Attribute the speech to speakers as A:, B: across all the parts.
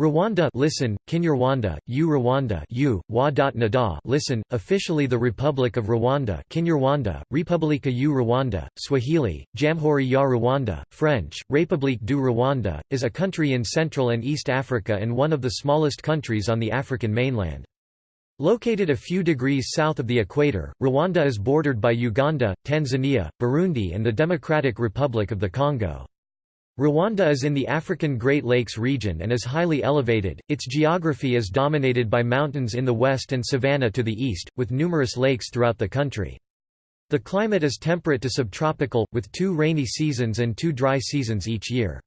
A: Rwanda listen, Kinyarwanda, U Rwanda U, Wa.Nada listen, officially the Republic of Rwanda Kinyarwanda, Republika u Rwanda, Swahili, Jamhuri ya Rwanda, French, République du Rwanda, is a country in Central and East Africa and one of the smallest countries on the African mainland. Located a few degrees south of the equator, Rwanda is bordered by Uganda, Tanzania, Burundi and the Democratic Republic of the Congo. Rwanda is in the African Great Lakes region and is highly elevated. Its geography is dominated by mountains in the west and savanna to the east, with numerous lakes throughout the country. The climate is temperate to subtropical, with two rainy seasons and two dry seasons each year.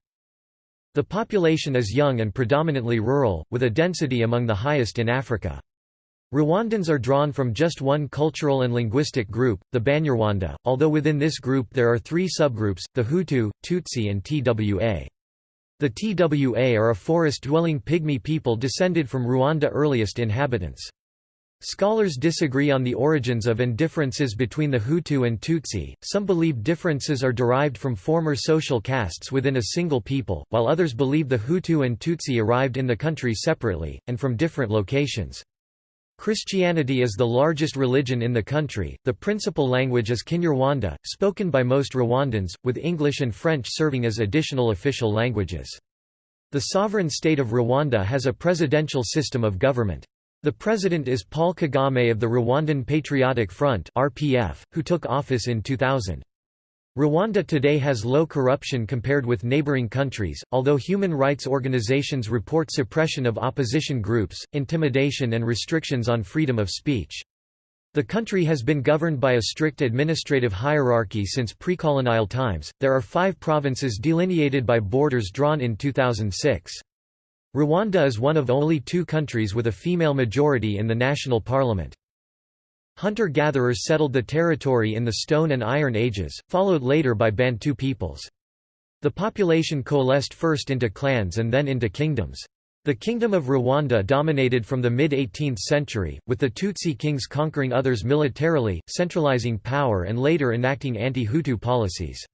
A: The population is young and predominantly rural, with a density among the highest in Africa. Rwandans are drawn from just one cultural and linguistic group, the Banyarwanda, although within this group there are three subgroups, the Hutu, Tutsi and Twa. The Twa are a forest-dwelling pygmy people descended from Rwanda earliest inhabitants. Scholars disagree on the origins of and differences between the Hutu and Tutsi, some believe differences are derived from former social castes within a single people, while others believe the Hutu and Tutsi arrived in the country separately, and from different locations. Christianity is the largest religion in the country. The principal language is Kinyarwanda, spoken by most Rwandans, with English and French serving as additional official languages. The sovereign state of Rwanda has a presidential system of government. The president is Paul Kagame of the Rwandan Patriotic Front (RPF), who took office in 2000. Rwanda today has low corruption compared with neighboring countries, although human rights organizations report suppression of opposition groups, intimidation and restrictions on freedom of speech. The country has been governed by a strict administrative hierarchy since pre-colonial times. There are 5 provinces delineated by borders drawn in 2006. Rwanda is one of only 2 countries with a female majority in the national parliament. Hunter-gatherers settled the territory in the Stone and Iron Ages, followed later by Bantu peoples. The population coalesced first into clans and then into kingdoms. The Kingdom of Rwanda dominated from the mid-18th century, with the Tutsi kings conquering others militarily, centralizing power and later enacting anti-Hutu policies.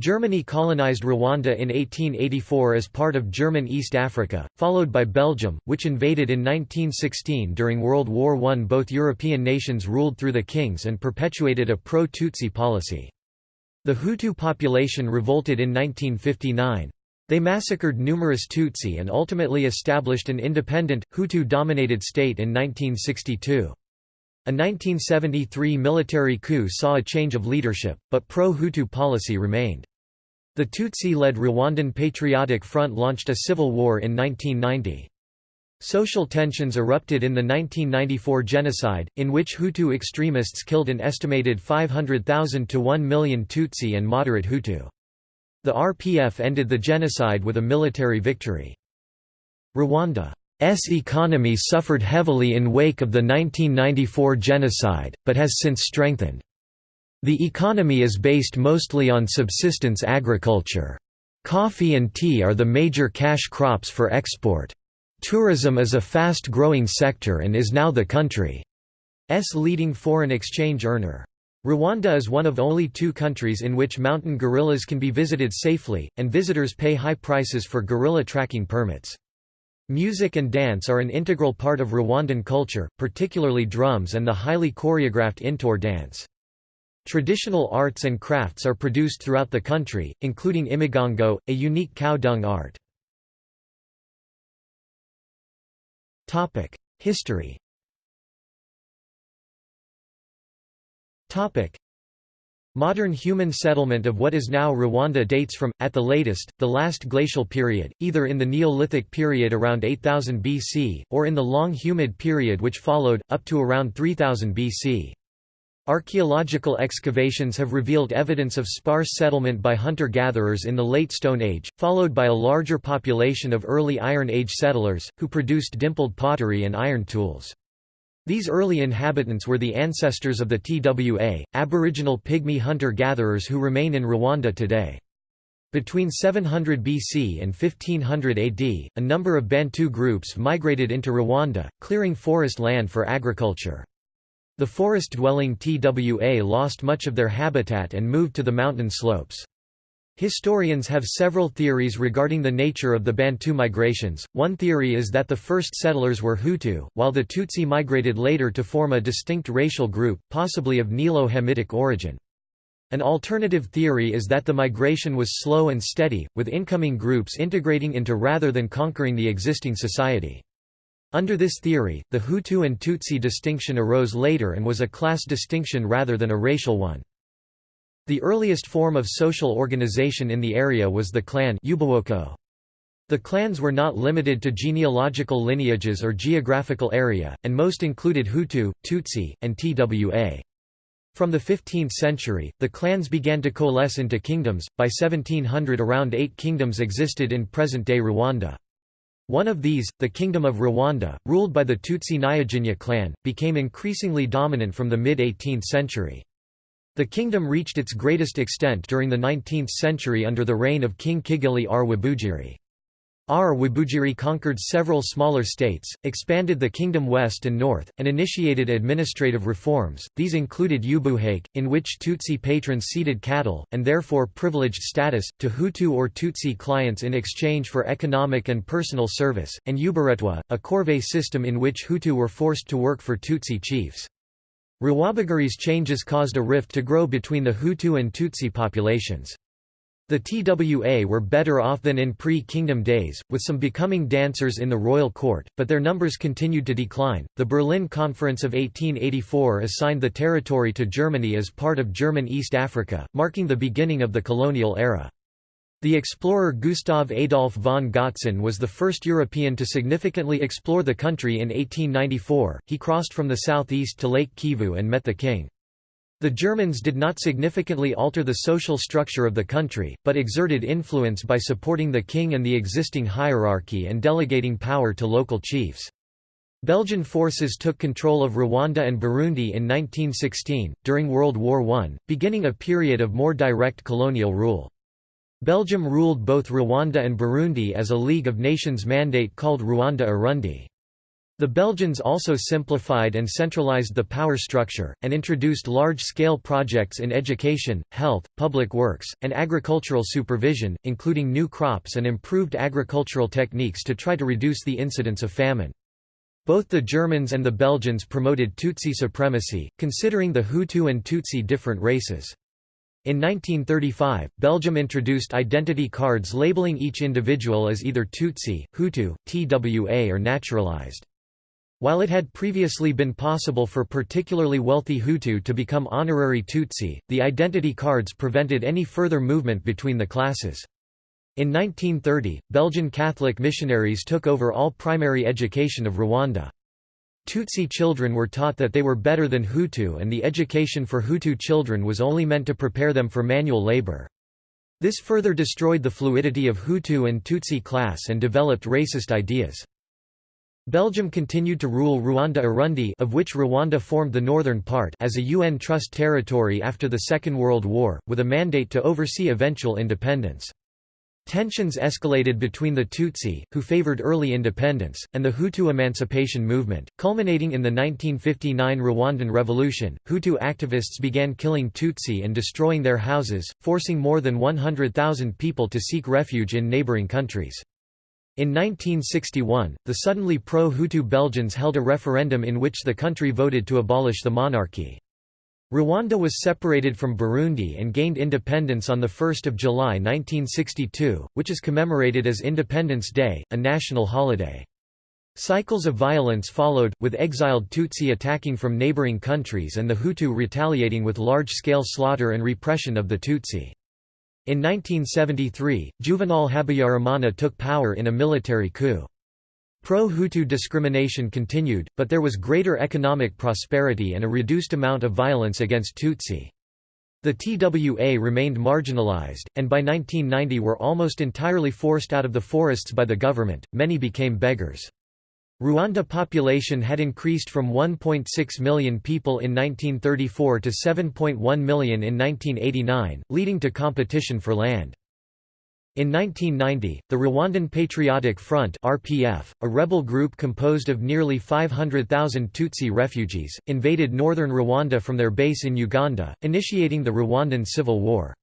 A: Germany colonized Rwanda in 1884 as part of German East Africa, followed by Belgium, which invaded in 1916 during World War I. Both European nations ruled through the kings and perpetuated a pro-Tutsi policy. The Hutu population revolted in 1959. They massacred numerous Tutsi and ultimately established an independent, Hutu-dominated state in 1962. A 1973 military coup saw a change of leadership, but pro-Hutu policy remained. The Tutsi-led Rwandan Patriotic Front launched a civil war in 1990. Social tensions erupted in the 1994 genocide, in which Hutu extremists killed an estimated 500,000 to 1 million Tutsi and moderate Hutu. The RPF ended the genocide with a military victory. Rwanda S economy suffered heavily in wake of the 1994 genocide, but has since strengthened. The economy is based mostly on subsistence agriculture. Coffee and tea are the major cash crops for export. Tourism is a fast-growing sector and is now the country's leading foreign exchange earner. Rwanda is one of only two countries in which mountain gorillas can be visited safely, and visitors pay high prices for gorilla tracking permits. Music and dance are an integral part of Rwandan culture, particularly drums and the highly choreographed Intore dance. Traditional arts and crafts are produced throughout the country, including imigongo, a unique cow dung art. History Modern human settlement of what is now Rwanda dates from, at the latest, the last glacial period, either in the Neolithic period around 8000 BC, or in the long humid period which followed, up to around 3000 BC. Archaeological excavations have revealed evidence of sparse settlement by hunter-gatherers in the Late Stone Age, followed by a larger population of early Iron Age settlers, who produced dimpled pottery and iron tools. These early inhabitants were the ancestors of the Twa, aboriginal pygmy hunter-gatherers who remain in Rwanda today. Between 700 BC and 1500 AD, a number of Bantu groups migrated into Rwanda, clearing forest land for agriculture. The forest-dwelling Twa lost much of their habitat and moved to the mountain slopes. Historians have several theories regarding the nature of the Bantu migrations. One theory is that the first settlers were Hutu, while the Tutsi migrated later to form a distinct racial group, possibly of Nilo-Hamitic origin. An alternative theory is that the migration was slow and steady, with incoming groups integrating into rather than conquering the existing society. Under this theory, the Hutu and Tutsi distinction arose later and was a class distinction rather than a racial one. The earliest form of social organization in the area was the clan The clans were not limited to genealogical lineages or geographical area, and most included Hutu, Tutsi, and Twa. From the 15th century, the clans began to coalesce into kingdoms. By 1700, around eight kingdoms existed in present day Rwanda. One of these, the Kingdom of Rwanda, ruled by the Tutsi Nyiginya clan, became increasingly dominant from the mid 18th century. The kingdom reached its greatest extent during the 19th century under the reign of King Kigeli R. Rwabugiri. R. Rwabugiri conquered several smaller states, expanded the kingdom west and north, and initiated administrative reforms. These included Ubuhake, in which Tutsi patrons ceded cattle, and therefore privileged status, to Hutu or Tutsi clients in exchange for economic and personal service, and Uburetwa, a corvée system in which Hutu were forced to work for Tutsi chiefs. Rwabugiri's changes caused a rift to grow between the Hutu and Tutsi populations. The TWA were better off than in pre-kingdom days, with some becoming dancers in the royal court, but their numbers continued to decline. The Berlin Conference of 1884 assigned the territory to Germany as part of German East Africa, marking the beginning of the colonial era. The explorer Gustav Adolf von Götzen was the first European to significantly explore the country in 1894. He crossed from the southeast to Lake Kivu and met the king. The Germans did not significantly alter the social structure of the country, but exerted influence by supporting the king and the existing hierarchy and delegating power to local chiefs. Belgian forces took control of Rwanda and Burundi in 1916, during World War I, beginning a period of more direct colonial rule. Belgium ruled both Rwanda and Burundi as a League of Nations mandate called Rwanda Urundi. The Belgians also simplified and centralized the power structure, and introduced large-scale projects in education, health, public works, and agricultural supervision, including new crops and improved agricultural techniques to try to reduce the incidence of famine. Both the Germans and the Belgians promoted Tutsi supremacy, considering the Hutu and Tutsi different races. In 1935, Belgium introduced identity cards labeling each individual as either Tutsi, Hutu, Twa or naturalized. While it had previously been possible for particularly wealthy Hutu to become honorary Tutsi, the identity cards prevented any further movement between the classes. In 1930, Belgian Catholic missionaries took over all primary education of Rwanda. Tutsi children were taught that they were better than Hutu and the education for Hutu children was only meant to prepare them for manual labor. This further destroyed the fluidity of Hutu and Tutsi class and developed racist ideas. Belgium continued to rule Rwanda Urundi of which Rwanda formed the northern part as a UN trust territory after the Second World War, with a mandate to oversee eventual independence. Tensions escalated between the Tutsi, who favored early independence, and the Hutu emancipation movement, culminating in the 1959 Rwandan Revolution. Hutu activists began killing Tutsi and destroying their houses, forcing more than 100,000 people to seek refuge in neighboring countries. In 1961, the suddenly pro-Hutu Belgians held a referendum in which the country voted to abolish the monarchy. Rwanda was separated from Burundi and gained independence on 1 July 1962, which is commemorated as Independence Day, a national holiday. Cycles of violence followed, with exiled Tutsi attacking from neighboring countries and the Hutu retaliating with large-scale slaughter and repression of the Tutsi. In 1973, Juvenal Habyarimana took power in a military coup. Pro-Hutu discrimination continued, but there was greater economic prosperity and a reduced amount of violence against Tutsi. The TWA remained marginalized, and by 1990 were almost entirely forced out of the forests by the government, many became beggars. Rwanda population had increased from 1.6 million people in 1934 to 7.1 million in 1989, leading to competition for land. In 1990, the Rwandan Patriotic Front (RPF), a rebel group composed of nearly 500,000 Tutsi refugees, invaded northern Rwanda from their base in Uganda, initiating the Rwandan Civil War.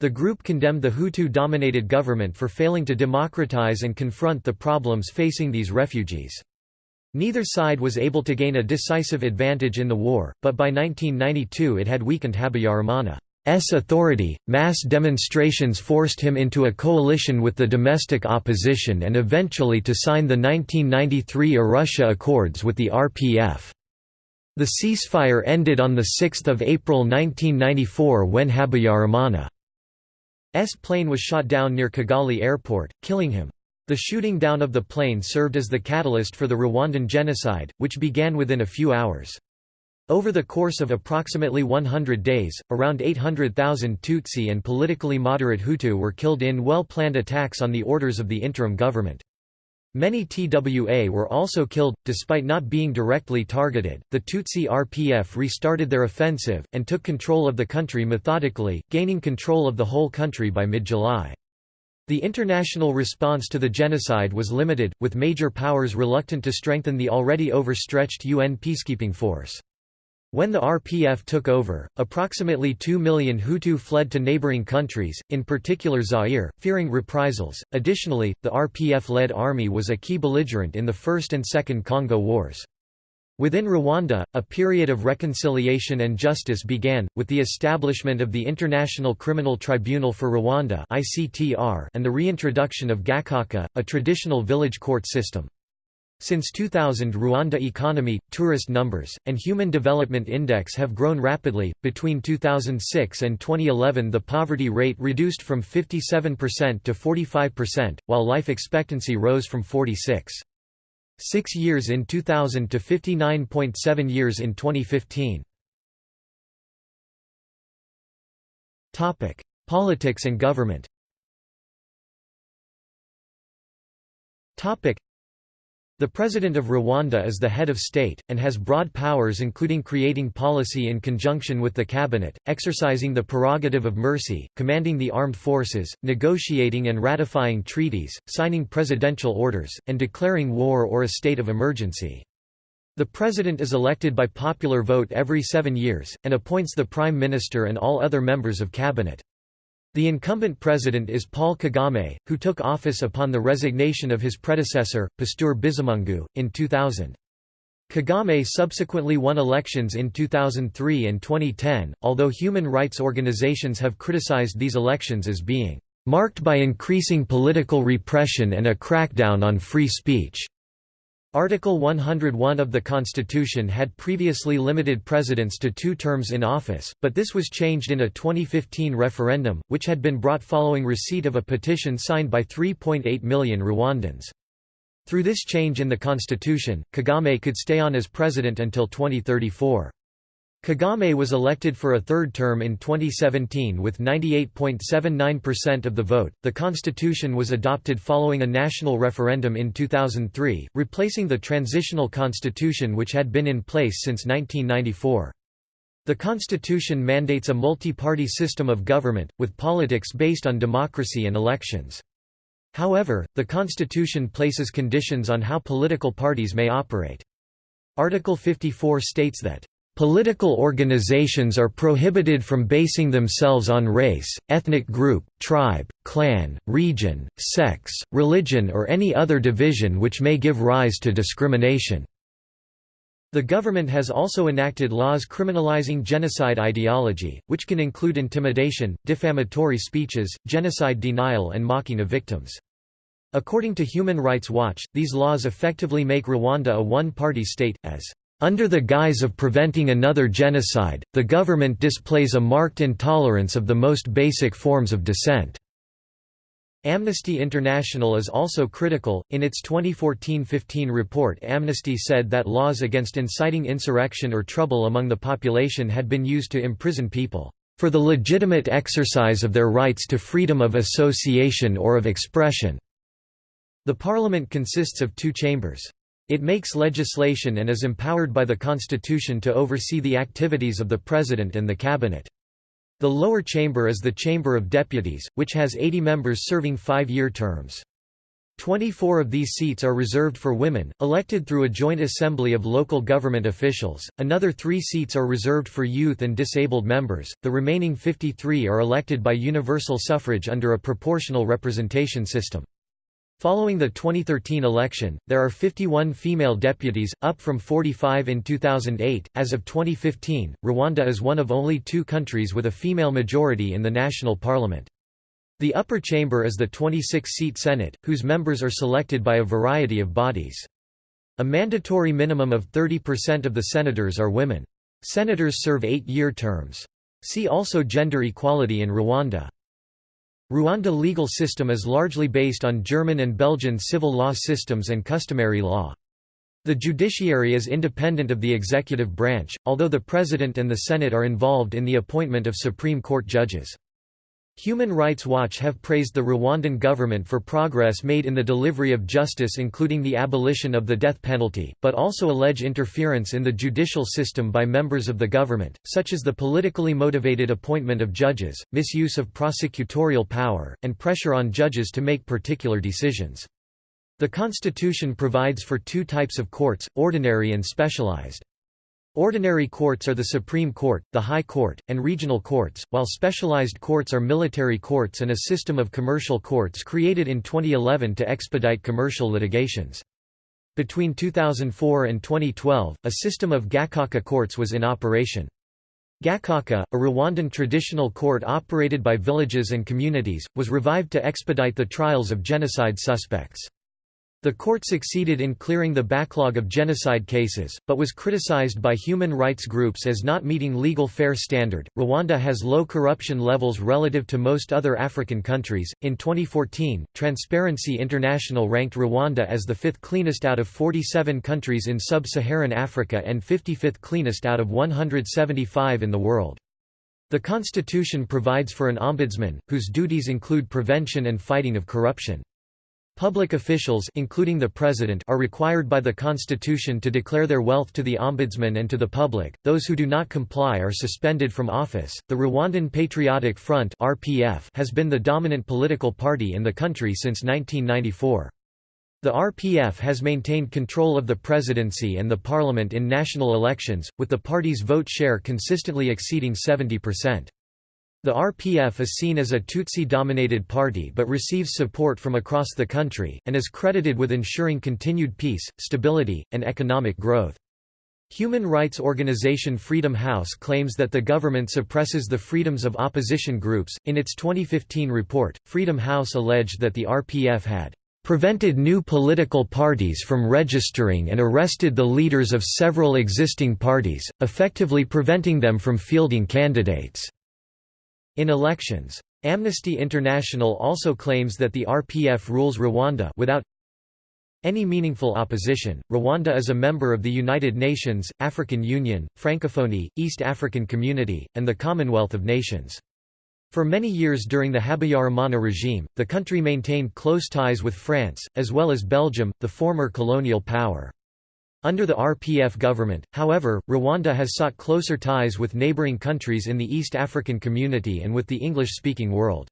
A: The group condemned the Hutu-dominated government for failing to democratize and confront the problems facing these refugees. Neither side was able to gain a decisive advantage in the war, but by 1992 it had weakened Habyarimana's authority. Mass demonstrations forced him into a coalition with the domestic opposition and eventually to sign the 1993 Arusha Accords with the RPF. The ceasefire ended on 6 April 1994 when Habyarimana S plane was shot down near Kigali airport, killing him. The shooting down of the plane served as the catalyst for the Rwandan genocide, which began within a few hours. Over the course of approximately 100 days, around 800,000 Tutsi and politically moderate Hutu were killed in well-planned attacks on the orders of the interim government. Many TWA were also killed, despite not being directly targeted. The Tutsi RPF restarted their offensive, and took control of the country methodically, gaining control of the whole country by mid July. The international response to the genocide was limited, with major powers reluctant to strengthen the already overstretched UN peacekeeping force. When the RPF took over, approximately 2 million Hutu fled to neighboring countries, in particular Zaire, fearing reprisals. Additionally, the RPF led army was a key belligerent in the First and Second Congo Wars. Within Rwanda, a period of reconciliation and justice began, with the establishment of the International Criminal Tribunal for Rwanda and the reintroduction of Gacaca, a traditional village court system. Since 2000 Rwanda economy, tourist numbers, and Human Development Index have grown rapidly. Between 2006 and 2011 the poverty rate reduced from 57% to 45%, while life expectancy rose from 46. 6 years in 2000 to 59.7 years in 2015. Topic: Politics and government. Topic: the President of Rwanda is the head of state, and has broad powers including creating policy in conjunction with the cabinet, exercising the prerogative of mercy, commanding the armed forces, negotiating and ratifying treaties, signing presidential orders, and declaring war or a state of emergency. The president is elected by popular vote every seven years, and appoints the prime minister and all other members of cabinet. The incumbent president is Paul Kagame, who took office upon the resignation of his predecessor, Pasteur Bizimungu, in 2000. Kagame subsequently won elections in 2003 and 2010, although human rights organizations have criticized these elections as being marked by increasing political repression and a crackdown on free speech. Article 101 of the Constitution had previously limited presidents to two terms in office, but this was changed in a 2015 referendum, which had been brought following receipt of a petition signed by 3.8 million Rwandans. Through this change in the constitution, Kagame could stay on as president until 2034. Kagame was elected for a third term in 2017 with 98.79% of the vote. The constitution was adopted following a national referendum in 2003, replacing the transitional constitution which had been in place since 1994. The constitution mandates a multi-party system of government, with politics based on democracy and elections. However, the constitution places conditions on how political parties may operate. Article 54 states that Political organizations are prohibited from basing themselves on race, ethnic group, tribe, clan, region, sex, religion or any other division which may give rise to discrimination. The government has also enacted laws criminalizing genocide ideology, which can include intimidation, defamatory speeches, genocide denial and mocking of victims. According to Human Rights Watch, these laws effectively make Rwanda a one-party state, as under the guise of preventing another genocide, the government displays a marked intolerance of the most basic forms of dissent. Amnesty International is also critical. In its 2014-15 report, Amnesty said that laws against inciting insurrection or trouble among the population had been used to imprison people for the legitimate exercise of their rights to freedom of association or of expression. The parliament consists of two chambers. It makes legislation and is empowered by the Constitution to oversee the activities of the President and the Cabinet. The lower chamber is the Chamber of Deputies, which has 80 members serving five-year terms. 24 of these seats are reserved for women, elected through a joint assembly of local government officials, another three seats are reserved for youth and disabled members, the remaining 53 are elected by universal suffrage under a proportional representation system. Following the 2013 election, there are 51 female deputies, up from 45 in 2008. As of 2015, Rwanda is one of only two countries with a female majority in the national parliament. The upper chamber is the 26-seat Senate, whose members are selected by a variety of bodies. A mandatory minimum of 30% of the senators are women. Senators serve eight-year terms. See also Gender equality in Rwanda. Rwanda legal system is largely based on German and Belgian civil law systems and customary law. The judiciary is independent of the executive branch, although the President and the Senate are involved in the appointment of Supreme Court judges. Human Rights Watch have praised the Rwandan government for progress made in the delivery of justice including the abolition of the death penalty, but also allege interference in the judicial system by members of the government, such as the politically motivated appointment of judges, misuse of prosecutorial power, and pressure on judges to make particular decisions. The constitution provides for two types of courts, ordinary and specialized. Ordinary courts are the Supreme Court, the High Court, and regional courts, while specialized courts are military courts and a system of commercial courts created in 2011 to expedite commercial litigations. Between 2004 and 2012, a system of Gacaca courts was in operation. Gacaca, a Rwandan traditional court operated by villages and communities, was revived to expedite the trials of genocide suspects. The court succeeded in clearing the backlog of genocide cases, but was criticized by human rights groups as not meeting legal fair standard. Rwanda has low corruption levels relative to most other African countries. In 2014, Transparency International ranked Rwanda as the fifth cleanest out of 47 countries in sub Saharan Africa and 55th cleanest out of 175 in the world. The constitution provides for an ombudsman, whose duties include prevention and fighting of corruption. Public officials including the president are required by the constitution to declare their wealth to the ombudsman and to the public. Those who do not comply are suspended from office. The Rwandan Patriotic Front (RPF) has been the dominant political party in the country since 1994. The RPF has maintained control of the presidency and the parliament in national elections, with the party's vote share consistently exceeding 70%. The RPF is seen as a Tutsi-dominated party but receives support from across the country, and is credited with ensuring continued peace, stability, and economic growth. Human rights organization Freedom House claims that the government suppresses the freedoms of opposition groups. In its 2015 report, Freedom House alleged that the RPF had prevented new political parties from registering and arrested the leaders of several existing parties, effectively preventing them from fielding candidates. In elections. Amnesty International also claims that the RPF rules Rwanda without any meaningful opposition. Rwanda is a member of the United Nations, African Union, Francophonie, East African Community, and the Commonwealth of Nations. For many years during the Habyarimana regime, the country maintained close ties with France, as well as Belgium, the former colonial power. Under the RPF government, however, Rwanda has sought closer ties with neighboring countries in the East African community and with the English-speaking world.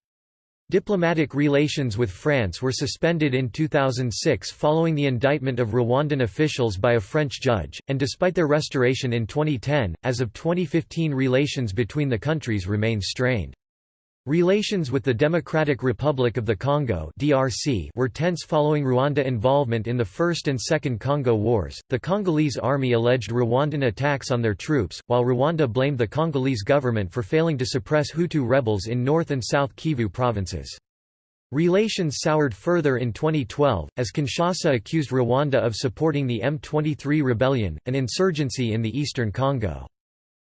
A: Diplomatic relations with France were suspended in 2006 following the indictment of Rwandan officials by a French judge, and despite their restoration in 2010, as of 2015 relations between the countries remain strained. Relations with the Democratic Republic of the Congo (DRC) were tense following Rwanda involvement in the First and Second Congo Wars. The Congolese army alleged Rwandan attacks on their troops, while Rwanda blamed the Congolese government for failing to suppress Hutu rebels in North and South Kivu provinces. Relations soured further in 2012, as Kinshasa accused Rwanda of supporting the M23 rebellion, an insurgency in the eastern Congo.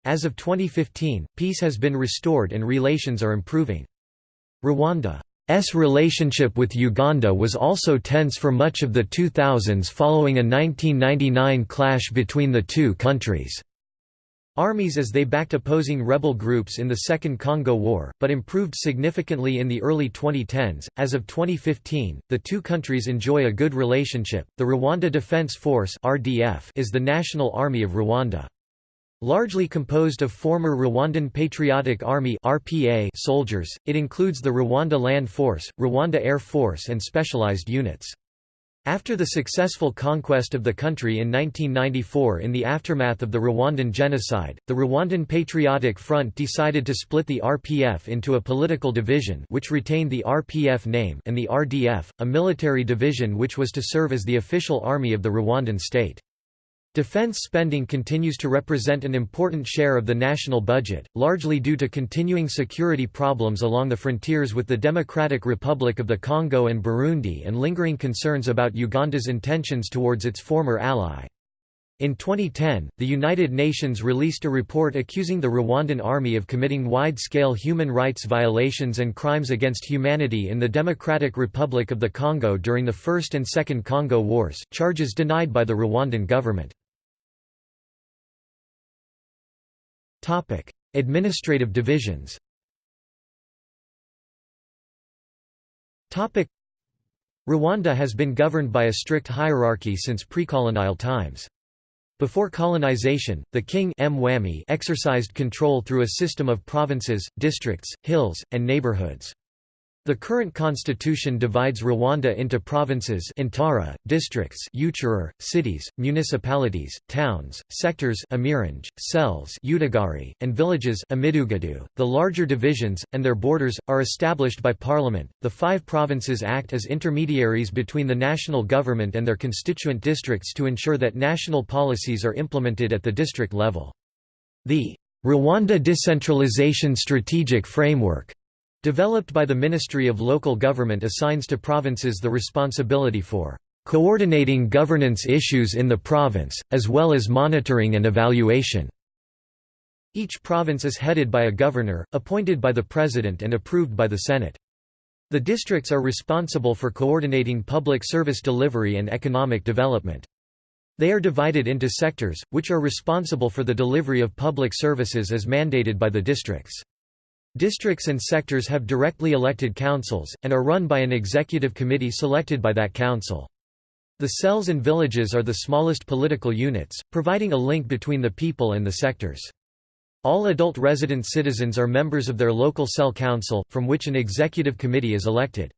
A: As of 2015, peace has been restored and relations are improving. Rwanda's relationship with Uganda was also tense for much of the 2000s following a 1999 clash between the two countries. Armies as they backed opposing rebel groups in the Second Congo War, but improved significantly in the early 2010s. As of 2015, the two countries enjoy a good relationship. The Rwanda Defense Force (RDF) is the national army of Rwanda. Largely composed of former Rwandan Patriotic Army (RPA) soldiers, it includes the Rwanda Land Force, Rwanda Air Force and specialized units. After the successful conquest of the country in 1994 in the aftermath of the Rwandan genocide, the Rwandan Patriotic Front decided to split the RPF into a political division which retained the RPF name and the RDF, a military division which was to serve as the official army of the Rwandan state. Defense spending continues to represent an important share of the national budget, largely due to continuing security problems along the frontiers with the Democratic Republic of the Congo and Burundi and lingering concerns about Uganda's intentions towards its former ally. In 2010, the United Nations released a report accusing the Rwandan army of committing wide-scale human rights violations and crimes against humanity in the Democratic Republic of the Congo during the First and Second Congo Wars, charges denied by the Rwandan government. Topic: Administrative divisions. Topic: Rwanda has been governed by a strict hierarchy since pre-colonial times. Before colonization, the king exercised control through a system of provinces, districts, hills, and neighborhoods. The current constitution divides Rwanda into provinces Intara, districts Uturere, cities, municipalities, towns, sectors Imirenge, cells Utugari, and villages Imidugudu. .The larger divisions, and their borders, are established by parliament. The five provinces act as intermediaries between the national government and their constituent districts to ensure that national policies are implemented at the district level. The Rwanda Decentralization Strategic Framework developed by the Ministry of Local Government assigns to provinces the responsibility for coordinating governance issues in the province, as well as monitoring and evaluation. Each province is headed by a governor, appointed by the President and approved by the Senate. The districts are responsible for coordinating public service delivery and economic development. They are divided into sectors, which are responsible for the delivery of public services as mandated by the districts. Districts and sectors have directly elected councils, and are run by an executive committee selected by that council. The cells and villages are the smallest political units, providing a link between the people and the sectors. All adult resident citizens are members of their local cell council, from which an executive committee is elected.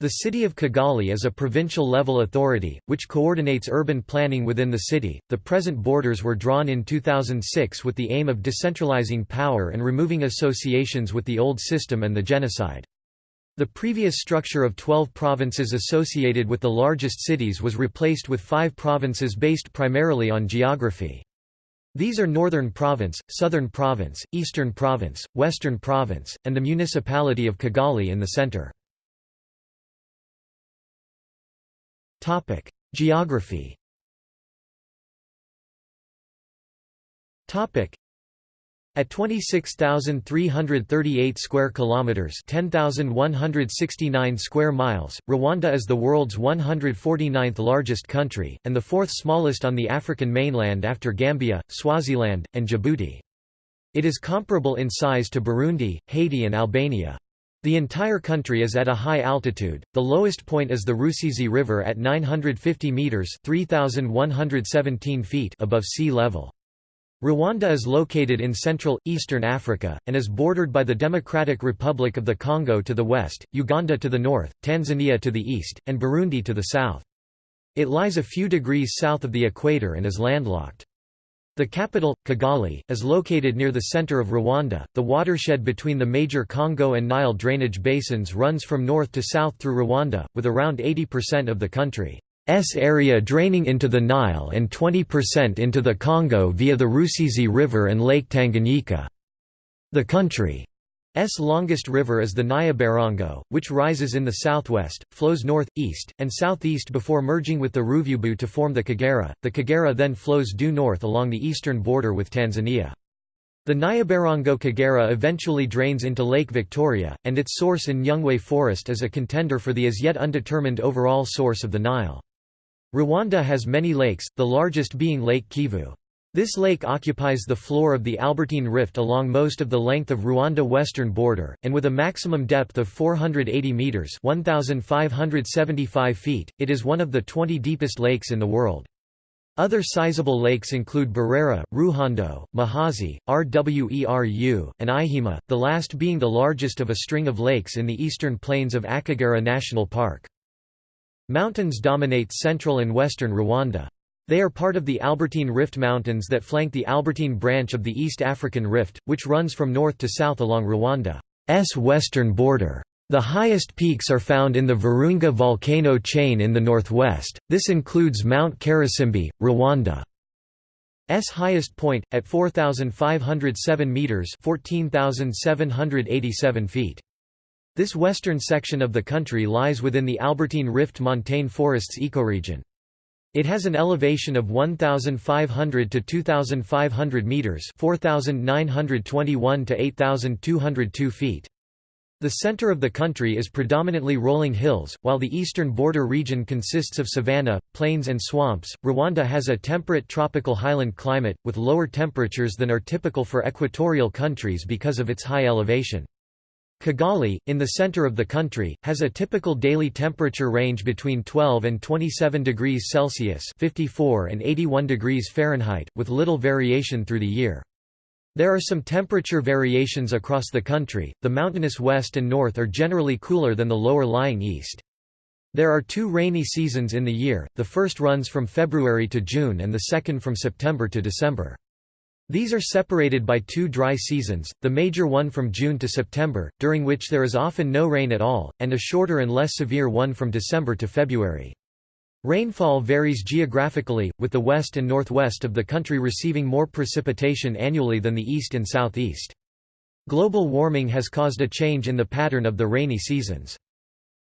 A: The city of Kigali is a provincial level authority, which coordinates urban planning within the city. The present borders were drawn in 2006 with the aim of decentralizing power and removing associations with the old system and the genocide. The previous structure of 12 provinces associated with the largest cities was replaced with five provinces based primarily on geography. These are Northern Province, Southern Province, Eastern Province, Western Province, and the municipality of Kigali in the center. Topic: Geography. Topic: At 26,338 square kilometers, 10,169 square miles, Rwanda is the world's 149th largest country and the fourth smallest on the African mainland after Gambia, Swaziland, and Djibouti. It is comparable in size to Burundi, Haiti and Albania. The entire country is at a high altitude. The lowest point is the Rusizi River at 950 meters (3117 feet) above sea level. Rwanda is located in central, eastern Africa, and is bordered by the Democratic Republic of the Congo to the west, Uganda to the north, Tanzania to the east, and Burundi to the south. It lies a few degrees south of the equator and is landlocked. The capital, Kigali, is located near the center of Rwanda. The watershed between the major Congo and Nile drainage basins runs from north to south through Rwanda, with around 80% of the country's area draining into the Nile and 20% into the Congo via the Rusizi River and Lake Tanganyika. The country S longest river is the Nyabarongo, which rises in the southwest, flows north-east, and southeast before merging with the Ruvubu to form the Kagera. The Kagera then flows due north along the eastern border with Tanzania. The Nyabarongo Kagera eventually drains into Lake Victoria, and its source in Nyungwe Forest is a contender for the as yet undetermined overall source of the Nile. Rwanda has many lakes, the largest being Lake Kivu. This lake occupies the floor of the Albertine Rift along most of the length of Rwanda western border, and with a maximum depth of 480 metres 1,575 feet, it is one of the 20 deepest lakes in the world. Other sizable lakes include Burera, Ruhondo, Muhazi, Rweru, and Ihema, the last being the largest of a string of lakes in the eastern plains of Akagera National Park. Mountains dominate central and western Rwanda. They are part of the Albertine Rift Mountains that flank the Albertine branch of the East African Rift, which runs from north to south along Rwanda's western border. The highest peaks are found in the Virunga volcano chain in the northwest, this includes Mount Karisimbi, Rwanda's highest point, at 4,507 metres 14,787 feet. This western section of the country lies within the Albertine Rift montane forests ecoregion. It has an elevation of 1,500 to 2,500 metres 4,921 to 8,202 feet. The center of the country is predominantly rolling hills, while the eastern border region consists of savanna, plains and swamps. Rwanda has a temperate tropical highland climate, with lower temperatures than are typical for equatorial countries because of its high elevation. Kigali, in the center of the country, has a typical daily temperature range between 12 and 27 degrees Celsius (54 and 81 degrees Fahrenheit), with little variation through the year. There are some temperature variations across the country. The mountainous west and north are generally cooler than the lower lying east. There are two rainy seasons in the year. The first runs from February to June and the second from September to December. These are separated by two dry seasons, the major one from June to September, during which there is often no rain at all, and a shorter and less severe one from December to February. Rainfall varies geographically, with the west and northwest of the country receiving more precipitation annually than the east and southeast. Global warming has caused a change in the pattern of the rainy seasons.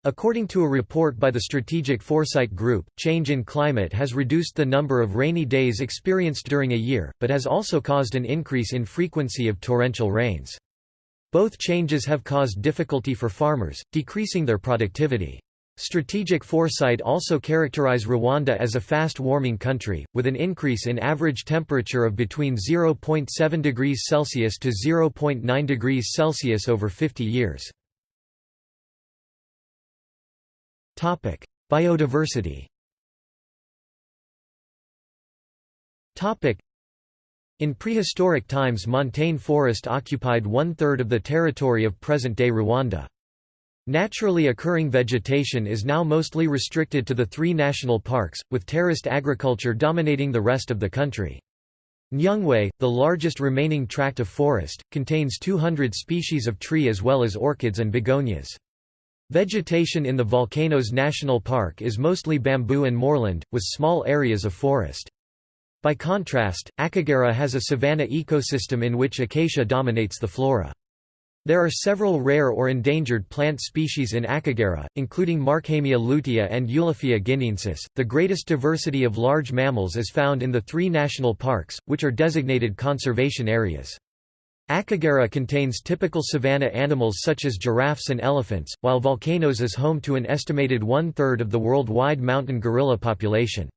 A: According to a report by the Strategic Foresight Group, change in climate has reduced the number of rainy days experienced during a year, but has also caused an increase in frequency of torrential rains. Both changes have caused difficulty for farmers, decreasing their productivity. Strategic foresight also characterize Rwanda as a fast-warming country, with an increase in average temperature of between 0.7 degrees Celsius to 0.9 degrees Celsius over 50 years. Biodiversity. Topic: In prehistoric times montane forest occupied one-third of the territory of present-day Rwanda. Naturally occurring vegetation is now mostly restricted to the three national parks, with terraced agriculture dominating the rest of the country. Nyungwe, the largest remaining tract of forest, contains 200 species of tree as well as orchids and begonias. Vegetation in the Volcanoes National Park is mostly bamboo and moorland, with small areas of forest. By contrast, Akagera has a savanna ecosystem in which acacia dominates the flora. There are several rare or endangered plant species in Akagera, including Markhamia lutea and Eulophia guineensis. The greatest diversity of large mammals is found in the three national parks, which are designated conservation areas. Akagera contains typical savanna animals such as giraffes and elephants, while Volcanoes is home to an estimated one-third of the worldwide mountain gorilla population.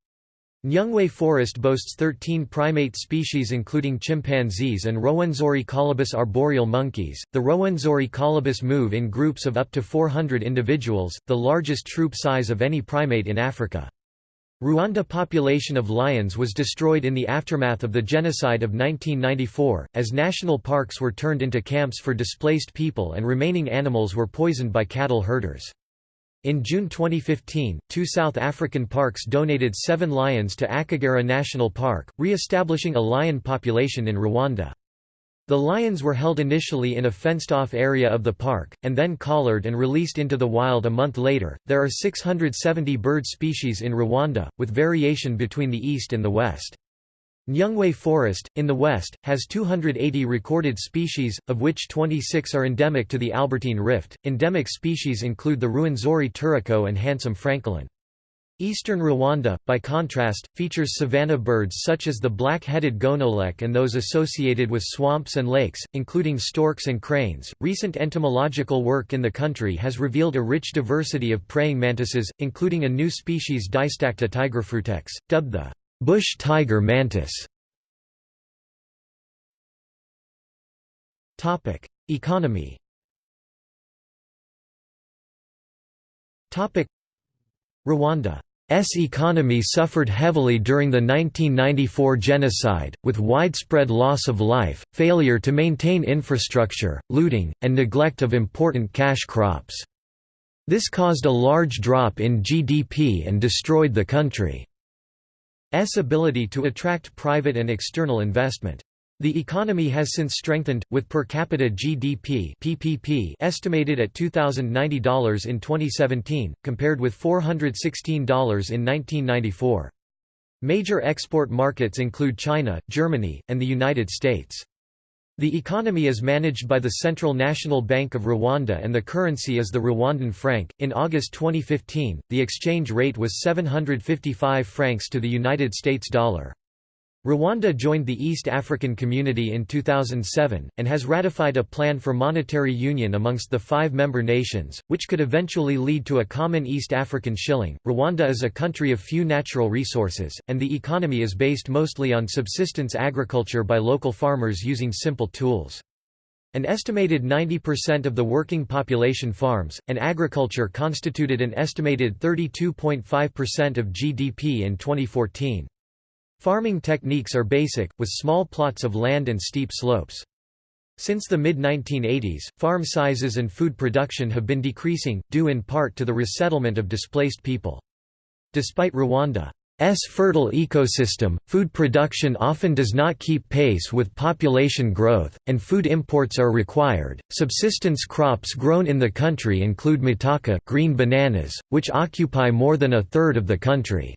A: Nyungwe Forest boasts 13 primate species including chimpanzees and Rwenzori colobus arboreal monkeys. The Rwenzori colobus move in groups of up to 400 individuals, the largest troop size of any primate in Africa. Rwanda population of lions was destroyed in the aftermath of the genocide of 1994, as national parks were turned into camps for displaced people and remaining animals were poisoned by cattle herders. In June 2015, two South African parks donated seven lions to Akagera National Park, re-establishing a lion population in Rwanda. The lions were held initially in a fenced-off area of the park, and then collared and released into the wild a month later. There are 670 bird species in Rwanda, with variation between the east and the west. Nyungwe Forest, in the west, has 280 recorded species, of which 26 are endemic to the Albertine Rift. Endemic species include the Ruwenzori turaco and handsome francolin. Eastern Rwanda, by contrast, features savanna birds such as the black-headed gonolek and those associated with swamps and lakes, including storks and cranes. Recent entomological work in the country has revealed a rich diversity of praying mantises, including a new species Dystacta tigrifrutex, dubbed the bush tiger mantis. Topic: Economy. Topic: Rwanda's economy suffered heavily during the 1994 genocide, with widespread loss of life, failure to maintain infrastructure, looting, and neglect of important cash crops. This caused a large drop in GDP and destroyed the country's ability to attract private and external investment. The economy has since strengthened, with per capita GDP PPP estimated at $2,090 in 2017, compared with $416 in 1994. Major export markets include China, Germany, and the United States. The economy is managed by the Central National Bank of Rwanda and the currency is the Rwandan franc. In August 2015, the exchange rate was 755 francs to the United States dollar. Rwanda joined the East African Community in 2007, and has ratified a plan for monetary union amongst the five member nations, which could eventually lead to a common East African shilling. Rwanda is a country of few natural resources, and the economy is based mostly on subsistence agriculture by local farmers using simple tools. An estimated 90% of the working population farms, and agriculture constituted an estimated 32.5% of GDP in 2014. Farming techniques are basic, with small plots of land and steep slopes. Since the mid-1980s, farm sizes and food production have been decreasing, due in part to the resettlement of displaced people. Despite Rwanda's fertile ecosystem, food production often does not keep pace with population growth, and food imports are required. Subsistence crops grown in the country include matoke green bananas, which occupy more than a third of the country.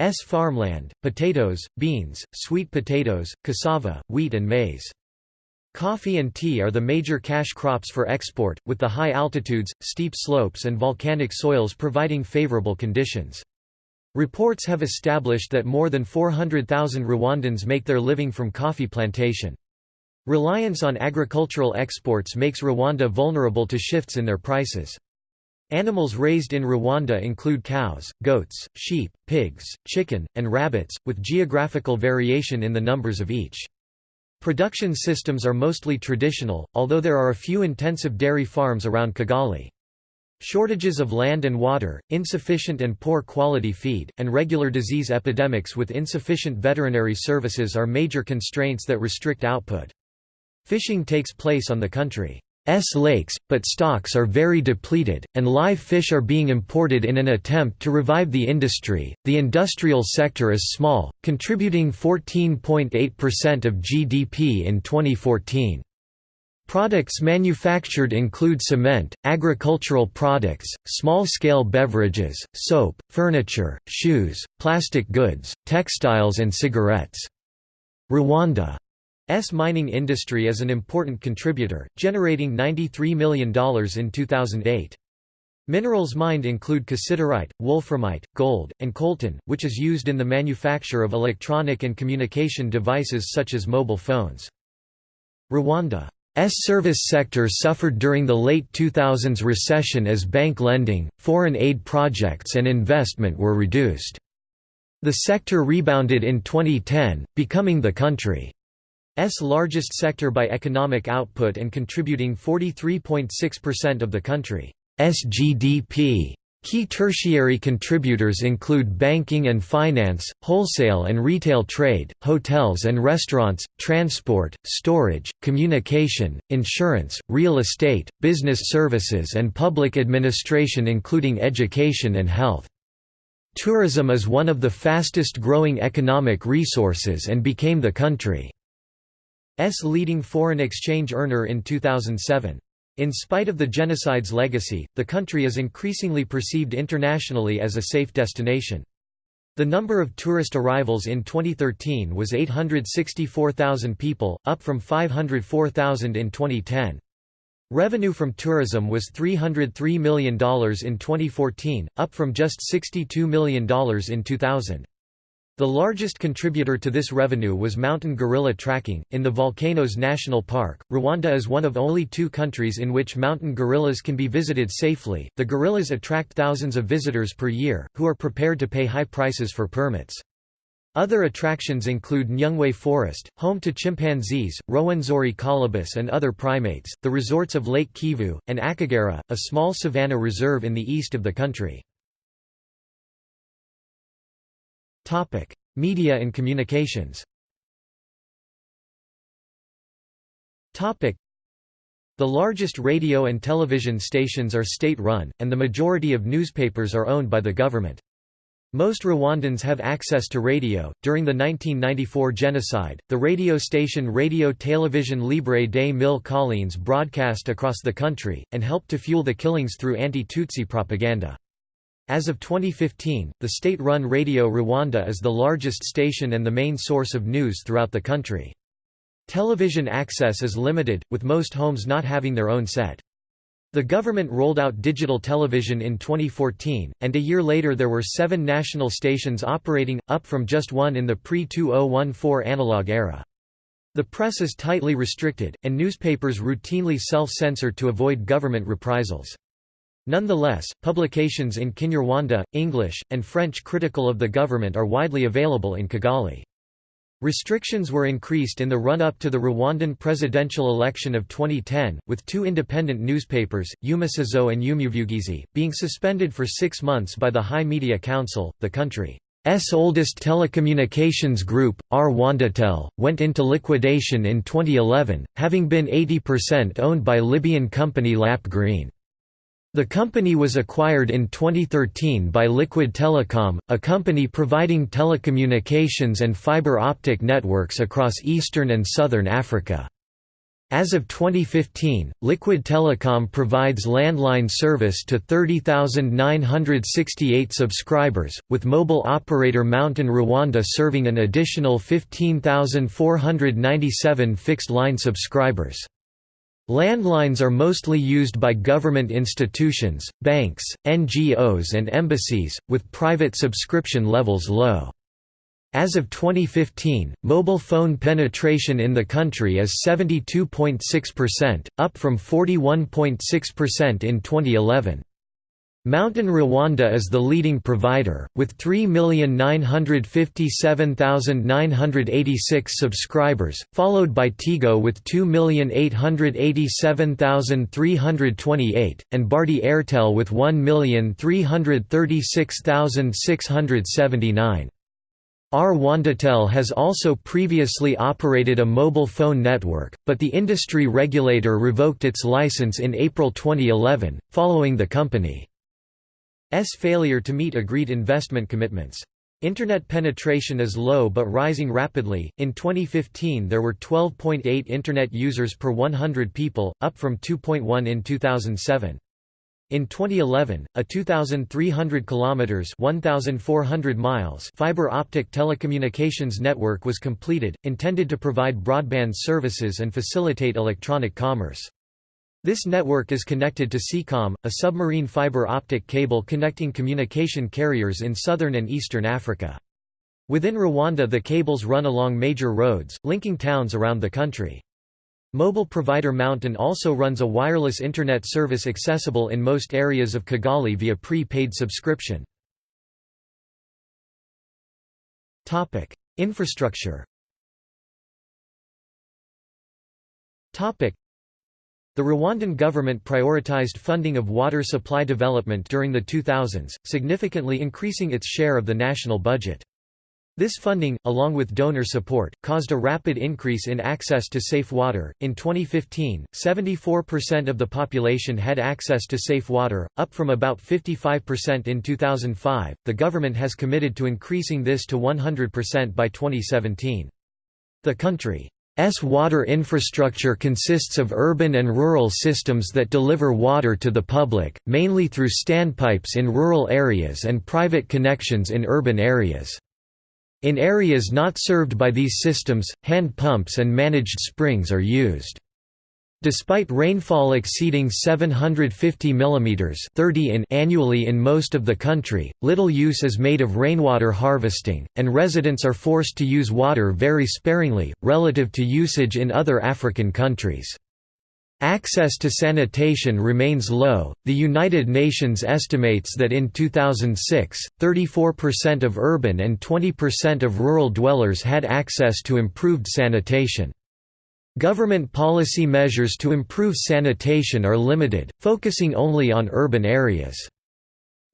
A: S farmland, potatoes, beans, sweet potatoes, cassava, wheat and maize. Coffee and tea are the major cash crops for export, with the high altitudes, steep slopes and volcanic soils providing favorable conditions. Reports have established that more than 400,000 Rwandans make their living from coffee plantation. Reliance on agricultural exports makes Rwanda vulnerable to shifts in their prices. Animals raised in Rwanda include cows, goats, sheep, pigs, chicken, and rabbits, with geographical variation in the numbers of each. Production systems are mostly traditional, although there are a few intensive dairy farms around Kigali. Shortages of land and water, insufficient and poor quality feed, and regular disease epidemics with insufficient veterinary services are major constraints that restrict output. Fishing takes place on the country. S lakes, but stocks are very depleted, and live fish are being imported in an attempt to revive the industry. The industrial sector is small, contributing 14.8% of GDP in 2014. Products manufactured include cement, agricultural products, small-scale beverages, soap, furniture, shoes, plastic goods, textiles and cigarettes. Rwanda S mining industry is an important contributor, generating $93 million in 2008. Minerals mined include cassiterite, wolframite, gold, and coltan, which is used in the manufacture of electronic and communication devices such as mobile phones. Rwanda's service sector suffered during the late 2000s recession as bank lending, foreign aid projects and investment were reduced. The sector rebounded in 2010, becoming the country S largest sector by economic output and contributing 43.6% of the country's GDP. Key tertiary contributors include banking and finance, wholesale and retail trade, hotels and restaurants, transport, storage, communication, insurance, real estate, business services and public administration including education and health. Tourism is one of the fastest growing economic resources and became the country. S leading foreign exchange earner in 2007. In spite of the genocide's legacy, the country is increasingly perceived internationally as a safe destination. The number of tourist arrivals in 2013 was 864,000 people, up from 504,000 in 2010. Revenue from tourism was $303 million in 2014, up from just $62 million in 2000. The largest contributor to this revenue was mountain gorilla tracking. In the Volcanoes National Park, Rwanda is one of only two countries in which mountain gorillas can be visited safely. The gorillas attract thousands of visitors per year, who are prepared to pay high prices for permits. Other attractions include Nyungwe Forest, home to chimpanzees, Rwenzori colobus and other primates, the resorts of Lake Kivu, and Akagera, a small savanna reserve in the east of the country. Media and communications. The largest radio and television stations are state-run, and the majority of newspapers are owned by the government. Most Rwandans have access to radio. During the 1994 genocide, the radio station Radio Télévision Libre des Mille Collines broadcast across the country, and helped to fuel the killings through anti-Tutsi propaganda. As of 2015, the state-run Radio Rwanda is the largest station and the main source of news throughout the country. Television access is limited, with most homes not having their own set. The government rolled out digital television in 2014, and a year later there were seven national stations operating, up from just one in the pre-2014 analog era. The press is tightly restricted, and newspapers routinely self-censor to avoid government reprisals. Nonetheless, publications in Kinyarwanda, English, and French critical of the government are widely available in Kigali. Restrictions were increased in the run-up to the Rwandan presidential election of 2010, with two independent newspapers, Umuseso and Umuvugizi, being suspended for six months by the High Media Council. The country's oldest telecommunications group, Rwandatel, went into liquidation in 2011, having been 80% owned by Libyan company Lap Green. The company was acquired in 2013 by Liquid Telecom, a company providing telecommunications and fiber optic networks across eastern and southern Africa. As of 2015, Liquid Telecom provides landline service to 30,968 subscribers, with mobile operator Mountain Rwanda serving an additional 15,497 fixed-line subscribers. Landlines are mostly used by government institutions, banks, NGOs and embassies, with private subscription levels low. As of 2015, mobile phone penetration in the country is 72.6%, up from 41.6% in 2011. Mountain Rwanda is the leading provider, with 3,957,986 subscribers, followed by Tigo with 2,887,328, and Bharti Airtel with 1,336,679. Rwandatel has also previously operated a mobile phone network, but the industry regulator revoked its license in April 2011, following the company failure to meet agreed investment commitments. Internet penetration is low but rising rapidly. In 2015, there were 12.8 Internet users per 100 people, up from 2.1 in 2007. In 2011, a 2,300 kilometers (1,400 miles) fiber optic telecommunications network was completed, intended to provide broadband services and facilitate electronic commerce. This network is connected to SEACOM, a submarine fiber optic cable connecting communication carriers in southern and eastern Africa. Within Rwanda the cables run along major roads, linking towns around the country. Mobile provider Mountain also runs a wireless Internet service accessible in most areas of Kigali via pre-paid subscription. Infrastructure the Rwandan government prioritized funding of water supply development during the 2000s, significantly increasing its share of the national budget. This funding, along with donor support, caused a rapid increase in access to safe water. In 2015, 74% of the population had access to safe water, up from about 55% in 2005. The government has committed to increasing this to 100% by 2017. The country S water infrastructure consists of urban and rural systems that deliver water to the public, mainly through standpipes in rural areas and private connections in urban areas. In areas not served by these systems, hand pumps and managed springs are used. Despite rainfall exceeding 750 mm 30 in annually in most of the country, little use is made of rainwater harvesting, and residents are forced to use water very sparingly, relative to usage in other African countries. Access to sanitation remains low. The United Nations estimates that in 2006, 34% of urban and 20% of rural dwellers had access to improved sanitation. Government policy measures to improve sanitation are limited, focusing only on urban areas.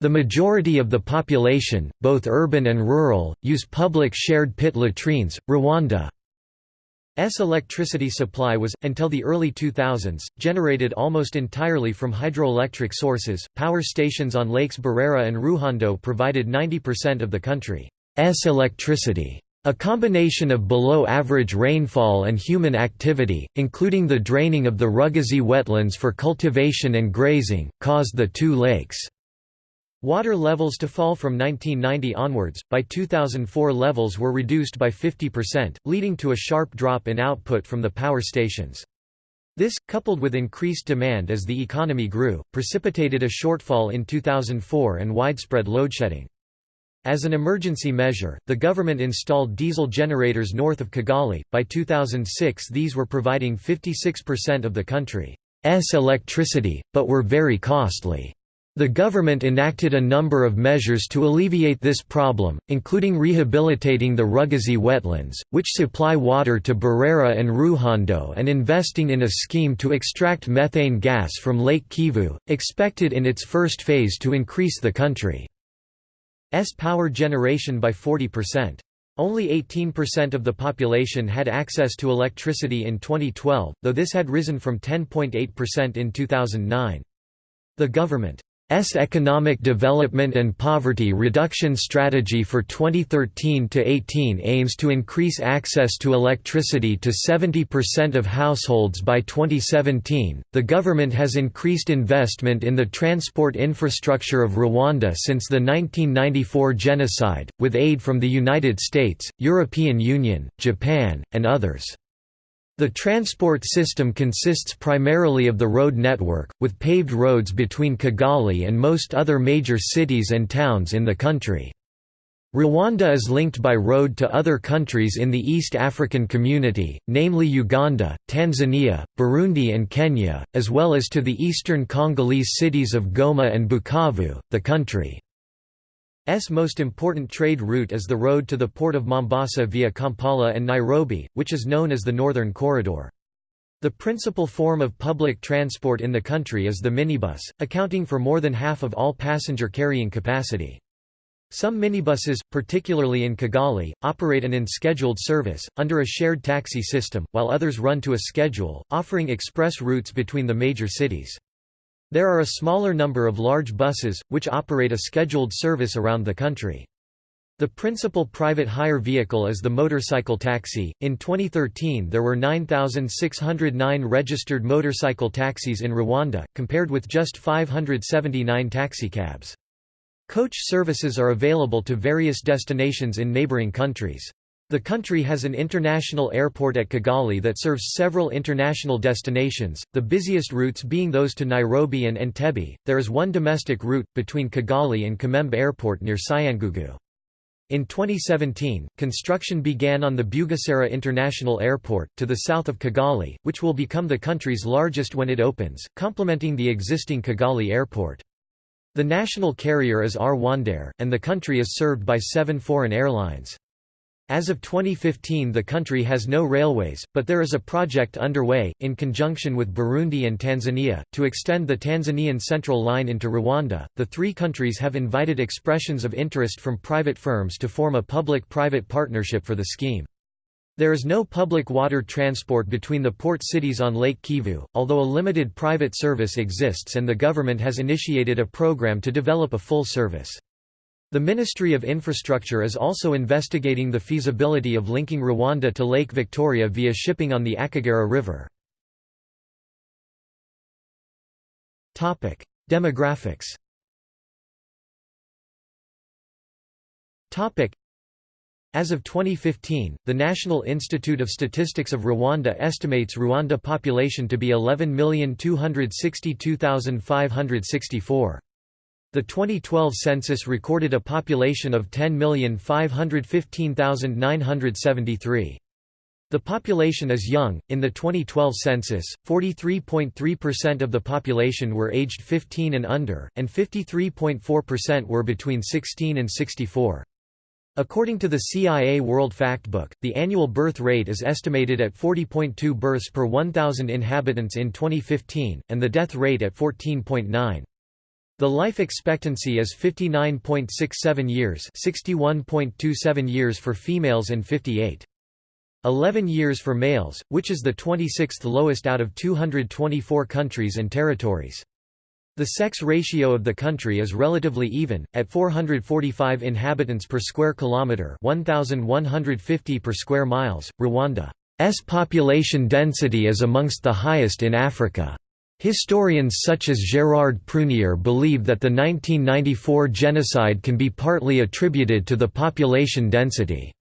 A: The majority of the population, both urban and rural, use public shared pit latrines. Rwanda's electricity supply was, until the early 2000s, generated almost entirely from hydroelectric sources. Power stations on Lakes Burera and Ruhondo provided 90% of the country's electricity. A combination of below-average rainfall and human activity, including the draining of the Rugezi wetlands for cultivation and grazing, caused the two lakes' Water levels to fall from 1990 onwards, by 2004 levels were reduced by 50%, leading to a sharp drop in output from the power stations. This, coupled with increased demand as the economy grew, precipitated a shortfall in 2004 and widespread loadshedding. As an emergency measure, the government installed diesel generators north of Kigali. By 2006, these were providing 56% of the country's electricity, but were very costly. The government enacted a number of measures to alleviate this problem, including rehabilitating the Rugezi wetlands, which supply water to Burera and Ruhondo and investing in a scheme to extract methane gas from Lake Kivu, expected in its first phase to increase the country's power generation by 40%. Only 18% of the population had access to electricity in 2012, though this had risen from 10.8% in 2009. The government S Economic Development and Poverty Reduction Strategy for 2013–18 aims to increase access to electricity to 70% of households by 2017. The government has increased investment in the transport infrastructure of Rwanda since the 1994 genocide, with aid from the United States, European Union, Japan, and others. The transport system consists primarily of the road network, with paved roads between Kigali and most other major cities and towns in the country. Rwanda is linked by road to other countries in the East African Community, namely Uganda, Tanzania, Burundi and Kenya, as well as to the eastern Congolese cities of Goma and Bukavu. The country S most important trade route is the road to the port of Mombasa via Kampala and Nairobi, which is known as the Northern Corridor. The principal form of public transport in the country is the minibus, accounting for more than half of all passenger carrying capacity. Some minibuses, particularly in Kigali, operate an unscheduled service, under a shared taxi system, while others run to a schedule, offering express routes between the major cities. There are a smaller number of large buses, which operate a scheduled service around the country. The principal private hire vehicle is the motorcycle taxi. In 2013, there were 9,609 registered motorcycle taxis in Rwanda, compared with just 579 taxicabs. Coach services are available to various destinations in neighboring countries. The country has an international airport at Kigali that serves several international destinations, the busiest routes being those to Nairobi and Entebbe. There is one domestic route, between Kigali and Kamembe Airport near Cyangugu. In 2017, construction began on the Bugesera International Airport, to the south of Kigali, which will become the country's largest when it opens, complementing the existing Kigali Airport. The national carrier is Rwandair, and the country is served by seven foreign airlines. As of 2015 the country has no railways, but there is a project underway, in conjunction with Burundi and Tanzania, to extend the Tanzanian Central Line into Rwanda. The three countries have invited expressions of interest from private firms to form a public-private partnership for the scheme. There is no public water transport between the port cities on Lake Kivu, although a limited private service exists and the government has initiated a program to develop a full service. The Ministry of Infrastructure is also investigating the feasibility of linking Rwanda to Lake Victoria via shipping on the Akagera River. Demographics as of 2015, the National Institute of Statistics of Rwanda estimates Rwanda population to be 11,262,564. The 2012 census recorded a population of 10,515,973. The population is young. In the 2012 census, 43.3% of the population were aged 15 and under, and 53.4% were between 16 and 64. According to the CIA World Factbook, the annual birth rate is estimated at 40.2 births per 1,000 inhabitants in 2015, and the death rate at 14.9. The life expectancy is 59.67 years 61.27 years for females and 58.11 years for males, which is the 26th lowest out of 224 countries and territories. The sex ratio of the country is relatively even, at 445 inhabitants per square kilometre 1,150 per square miles. Rwanda's population density is amongst the highest in Africa. Historians such as Gérard Prunier believe that the 1994 genocide can be partly attributed to the population density.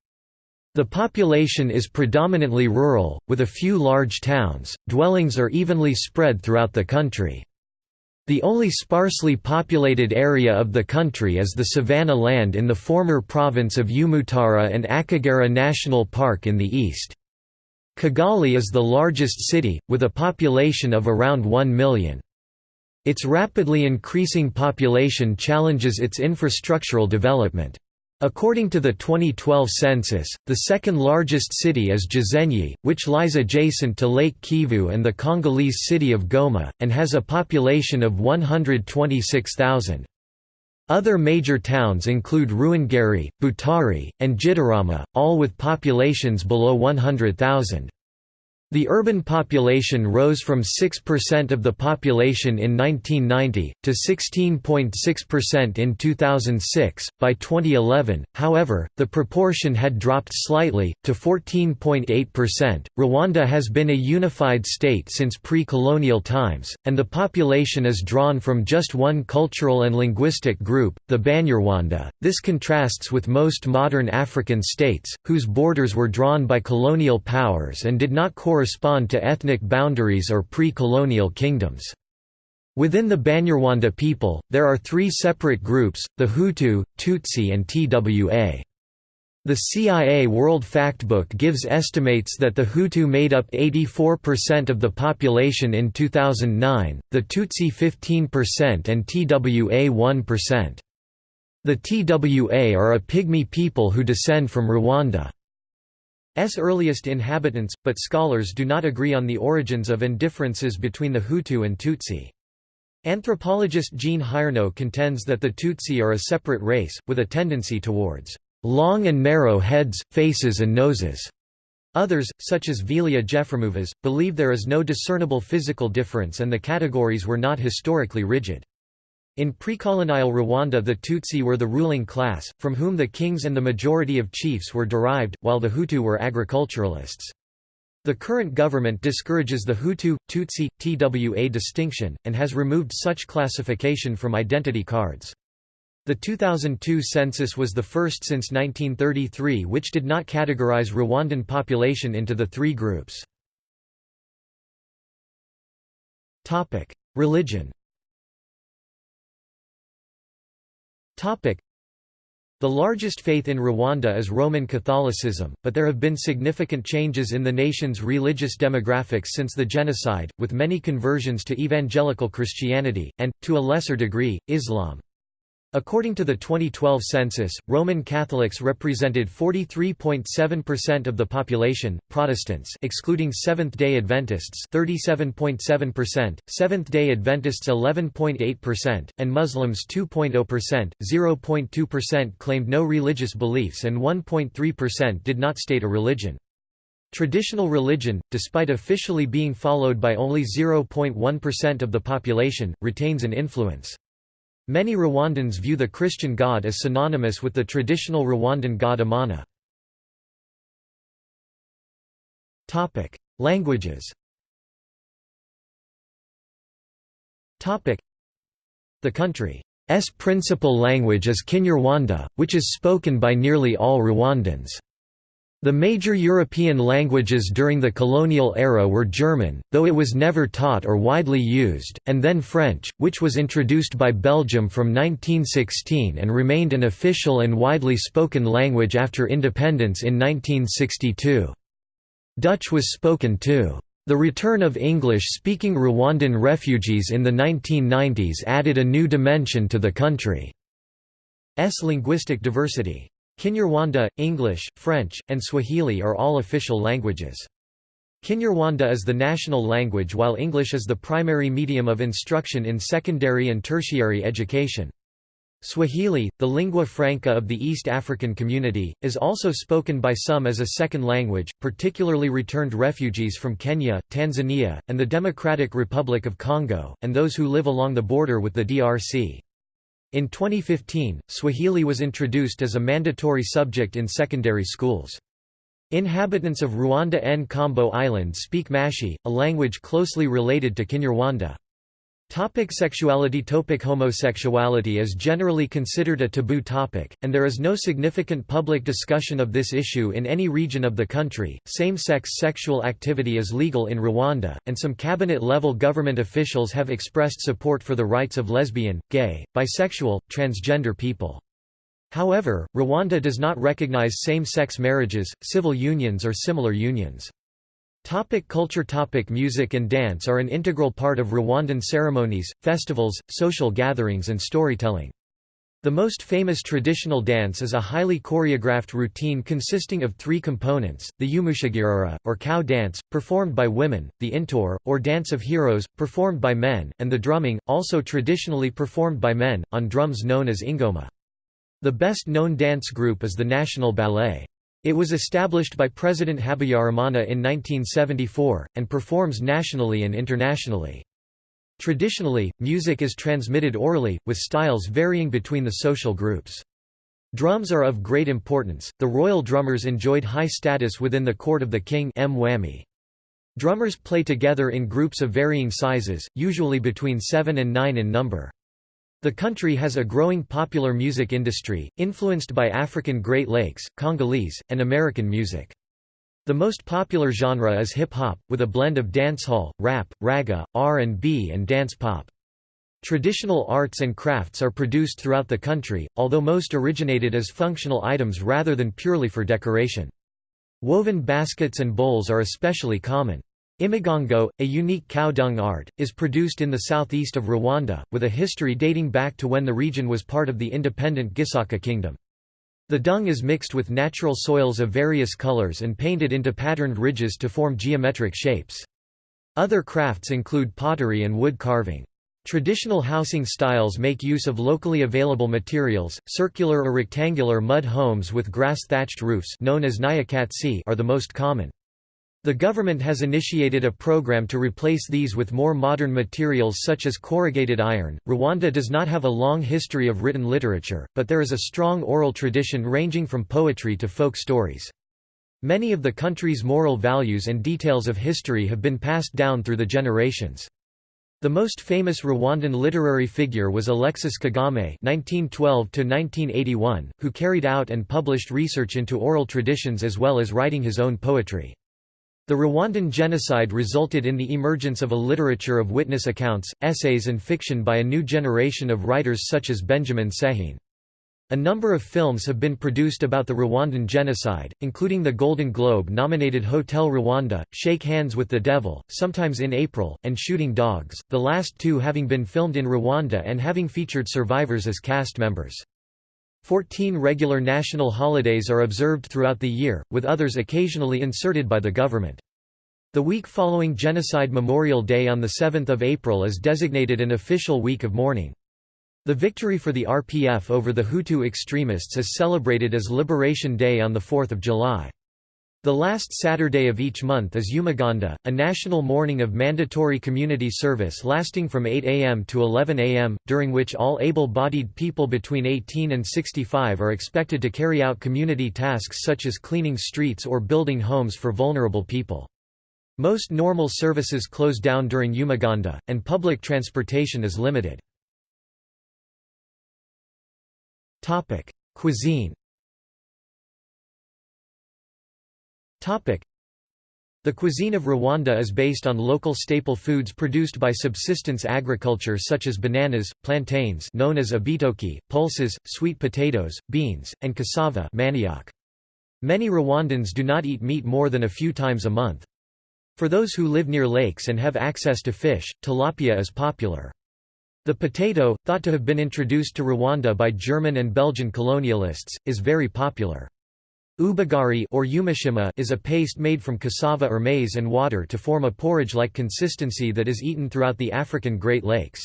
A: The population is predominantly rural, with a few large towns, dwellings are evenly spread throughout the country. The only sparsely populated area of the country is the savanna land in the former province of Umutara and Akagera National Park in the east. Kigali is the largest city, with a population of around 1 million. Its rapidly increasing population challenges its infrastructural development. According to the 2012 census, the second largest city is Gisenyi, which lies adjacent to Lake Kivu and the Congolese city of Goma, and has a population of 126,000. Other major towns include Ruhengeri, Butare, and Gitarama, all with populations below 100,000. The urban population rose from 6% of the population in 1990, to 16.6% in 2006. By 2011, however, the proportion had dropped slightly, to 14.8%. Rwanda has been a unified state since pre colonial times, and the population is drawn from just one cultural and linguistic group, the Banyarwanda. This contrasts with most modern African states, whose borders were drawn by colonial powers and did not correspond correspond to ethnic boundaries or pre-colonial kingdoms. Within the Banyarwanda people, there are three separate groups, the Hutu, Tutsi and Twa. The CIA World Factbook gives estimates that the Hutu made up 84% of the population in 2009, the Tutsi 15% and Twa 1%. The Twa are a pygmy people who descend from Rwanda. S earliest inhabitants, but scholars do not agree on the origins of and differences between the Hutu and Tutsi. Anthropologist Jean Hiernaux contends that the Tutsi are a separate race, with a tendency towards long and narrow heads, faces and noses. Others, such as Velia Jefremovas, believe there is no discernible physical difference and the categories were not historically rigid. In pre-colonial Rwanda the Tutsi were the ruling class, from whom the kings and the majority of chiefs were derived, while the Hutu were agriculturalists. The current government discourages the Hutu, Tutsi, Twa distinction, and has removed such classification from identity cards. The 2002 census was the first since 1933 which did not categorize Rwandan population into the three groups. Religion The largest faith in Rwanda is Roman Catholicism, but there have been significant changes in the nation's religious demographics since the genocide, with many conversions to evangelical Christianity, and, to a lesser degree, Islam. According to the 2012 census, Roman Catholics represented 43.7% of the population, Protestants excluding Seventh-day Adventists 37.7%, Seventh-day Adventists 11.8%, and Muslims 2.0%, 0.2% claimed no religious beliefs and 1.3% did not state a religion. Traditional religion, despite officially being followed by only 0.1% of the population, retains an influence. Many Rwandans view the Christian God as synonymous with the traditional Rwandan god Imana. Languages The country's principal language is Kinyarwanda, which is spoken by nearly all Rwandans. The major European languages during the colonial era were German, though it was never taught or widely used, and then French, which was introduced by Belgium from 1916 and remained an official and widely spoken language after independence in 1962. Dutch was spoken too. The return of English-speaking Rwandan refugees in the 1990s added a new dimension to the country's linguistic diversity. Kinyarwanda, English, French, and Swahili are all official languages. Kinyarwanda is the national language while English is the primary medium of instruction in secondary and tertiary education. Swahili, the lingua franca of the East African community, is also spoken by some as a second language, particularly returned refugees from Kenya, Tanzania, and the Democratic Republic of Congo, and those who live along the border with the DRC. In 2015, Swahili was introduced as a mandatory subject in secondary schools. Inhabitants of Rwanda and Nkombo Island speak Mashi, a language closely related to Kinyarwanda. Topic sexuality Topic Homosexuality is generally considered a taboo topic, and there is no significant public discussion of this issue in any region of the country. Same sex sexual activity is legal in Rwanda, and some cabinet level government officials have expressed support for the rights of lesbian, gay, bisexual, transgender people. However, Rwanda does not recognize same sex marriages, civil unions, or similar unions. Topic culture Topic Music and dance are an integral part of Rwandan ceremonies, festivals, social gatherings and storytelling. The most famous traditional dance is a highly choreographed routine consisting of three components, the Umushagiriro, or cow dance, performed by women, the Intore, or dance of heroes, performed by men, and the drumming, also traditionally performed by men, on drums known as ingoma. The best-known dance group is the National Ballet. It was established by President Habyarimana in 1974, and performs nationally and internationally. Traditionally, music is transmitted orally, with styles varying between the social groups. Drums are of great importance. The royal drummers enjoyed high status within the court of the king. Drummers play together in groups of varying sizes, usually between 7 and 9 in number. The country has a growing popular music industry, influenced by African Great Lakes, Congolese, and American music. The most popular genre is hip-hop, with a blend of dancehall, rap, ragga, R&B and dance pop. Traditional arts and crafts are produced throughout the country, although most originated as functional items rather than purely for decoration. Woven baskets and bowls are especially common. Imigongo, a unique cow dung art, is produced in the southeast of Rwanda, with a history dating back to when the region was part of the independent Gisaka kingdom. The dung is mixed with natural soils of various colors and painted into patterned ridges to form geometric shapes. Other crafts include pottery and wood carving. Traditional housing styles make use of locally available materials. Circular or rectangular mud homes with grass-thatched roofs known as nyakatsi are the most common. The government has initiated a program to replace these with more modern materials such as corrugated iron. Rwanda does not have a long history of written literature, but there is a strong oral tradition ranging from poetry to folk stories. Many of the country's moral values and details of history have been passed down through the generations. The most famous Rwandan literary figure was Alexis Kagame (1912–1981), who carried out and published research into oral traditions as well as writing his own poetry. The Rwandan genocide resulted in the emergence of a literature of witness accounts, essays and fiction by a new generation of writers such as Benjamin Sehene. A number of films have been produced about the Rwandan genocide, including the Golden Globe-nominated Hotel Rwanda, Shake Hands with the Devil, sometimes in April, and Shooting Dogs, the last two having been filmed in Rwanda and having featured survivors as cast members. Fourteen regular national holidays are observed throughout the year, with others occasionally inserted by the government. The week following Genocide Memorial Day on 7 April is designated an official week of mourning. The victory for the RPF over the Hutu extremists is celebrated as Liberation Day on 4 July. The last Saturday of each month is Umuganda, a national morning of mandatory community service lasting from 8 am to 11 am, during which all able-bodied people between 18 and 65 are expected to carry out community tasks such as cleaning streets or building homes for vulnerable people. Most normal services close down during Umuganda, and public transportation is limited. Cuisine the cuisine of Rwanda is based on local staple foods produced by subsistence agriculture such as bananas, plantains known as ibitoki, pulses, sweet potatoes, beans, and cassava manioc. Many Rwandans do not eat meat more than a few times a month. For those who live near lakes and have access to fish, tilapia is popular. The potato, thought to have been introduced to Rwanda by German and Belgian colonialists, is very popular. Ubugari or umutsima is a paste made from cassava or maize and water to form a porridge-like consistency that is eaten throughout the African Great Lakes.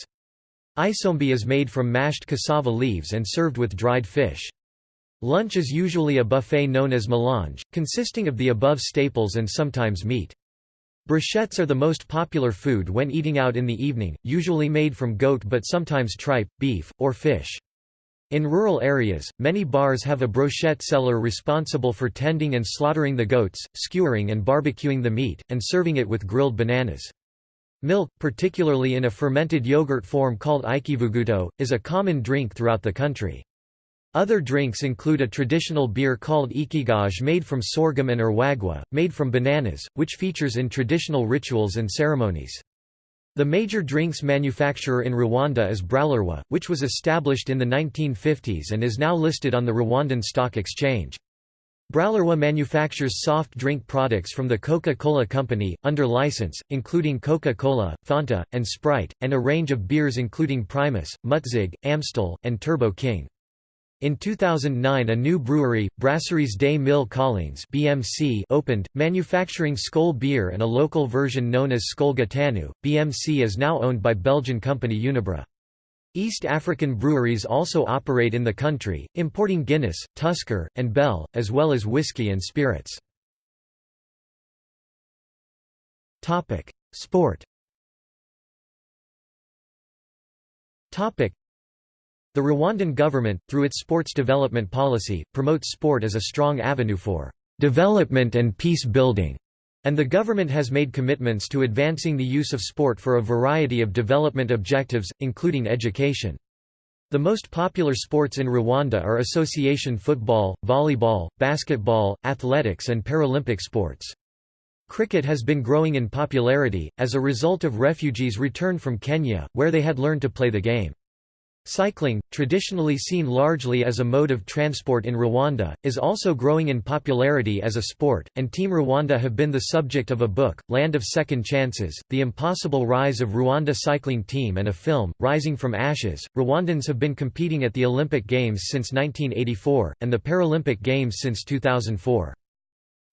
A: Isombe is made from mashed cassava leaves and served with dried fish. Lunch is usually a buffet known as melange, consisting of the above staples and sometimes meat. Brochettes are the most popular food when eating out in the evening, usually made from goat but sometimes tripe, beef, or fish. In rural areas, many bars have a brochette seller responsible for tending and slaughtering the goats, skewering and barbecuing the meat, and serving it with grilled bananas. Milk, particularly in a fermented yogurt form called ikivuguto, is a common drink throughout the country. Other drinks include a traditional beer called ikigage made from sorghum and urwagwa, made from bananas, which features in traditional rituals and ceremonies. The major drinks manufacturer in Rwanda is Bralirwa, which was established in the 1950s and is now listed on the Rwandan Stock Exchange. Bralirwa manufactures soft drink products from the Coca-Cola Company, under license, including Coca-Cola, Fanta, and Sprite, and a range of beers including Primus, Mutzig, Amstel, and Turbo King. In 2009 a new brewery, Brasseries des Mille Collines BMC opened, manufacturing Skol beer and a local version known as Skol Gatanu. BMC is now owned by Belgian company Unibra. East African breweries also operate in the country, importing Guinness, Tusker, and Bell, as well as whiskey and spirits. Sport the Rwandan government, through its sports development policy, promotes sport as a strong avenue for development and peace building, and the government has made commitments to advancing the use of sport for a variety of development objectives, including education. The most popular sports in Rwanda are association football, volleyball, basketball, athletics and Paralympic sports. Cricket has been growing in popularity, as a result of refugees' return from Kenya, where they had learned to play the game. Cycling, traditionally seen largely as a mode of transport in Rwanda, is also growing in popularity as a sport, and Team Rwanda have been the subject of a book, Land of Second Chances, The Impossible Rise of Rwanda Cycling Team and a film, Rising from Ashes. Rwandans have been competing at the Olympic Games since 1984, and the Paralympic Games since 2004.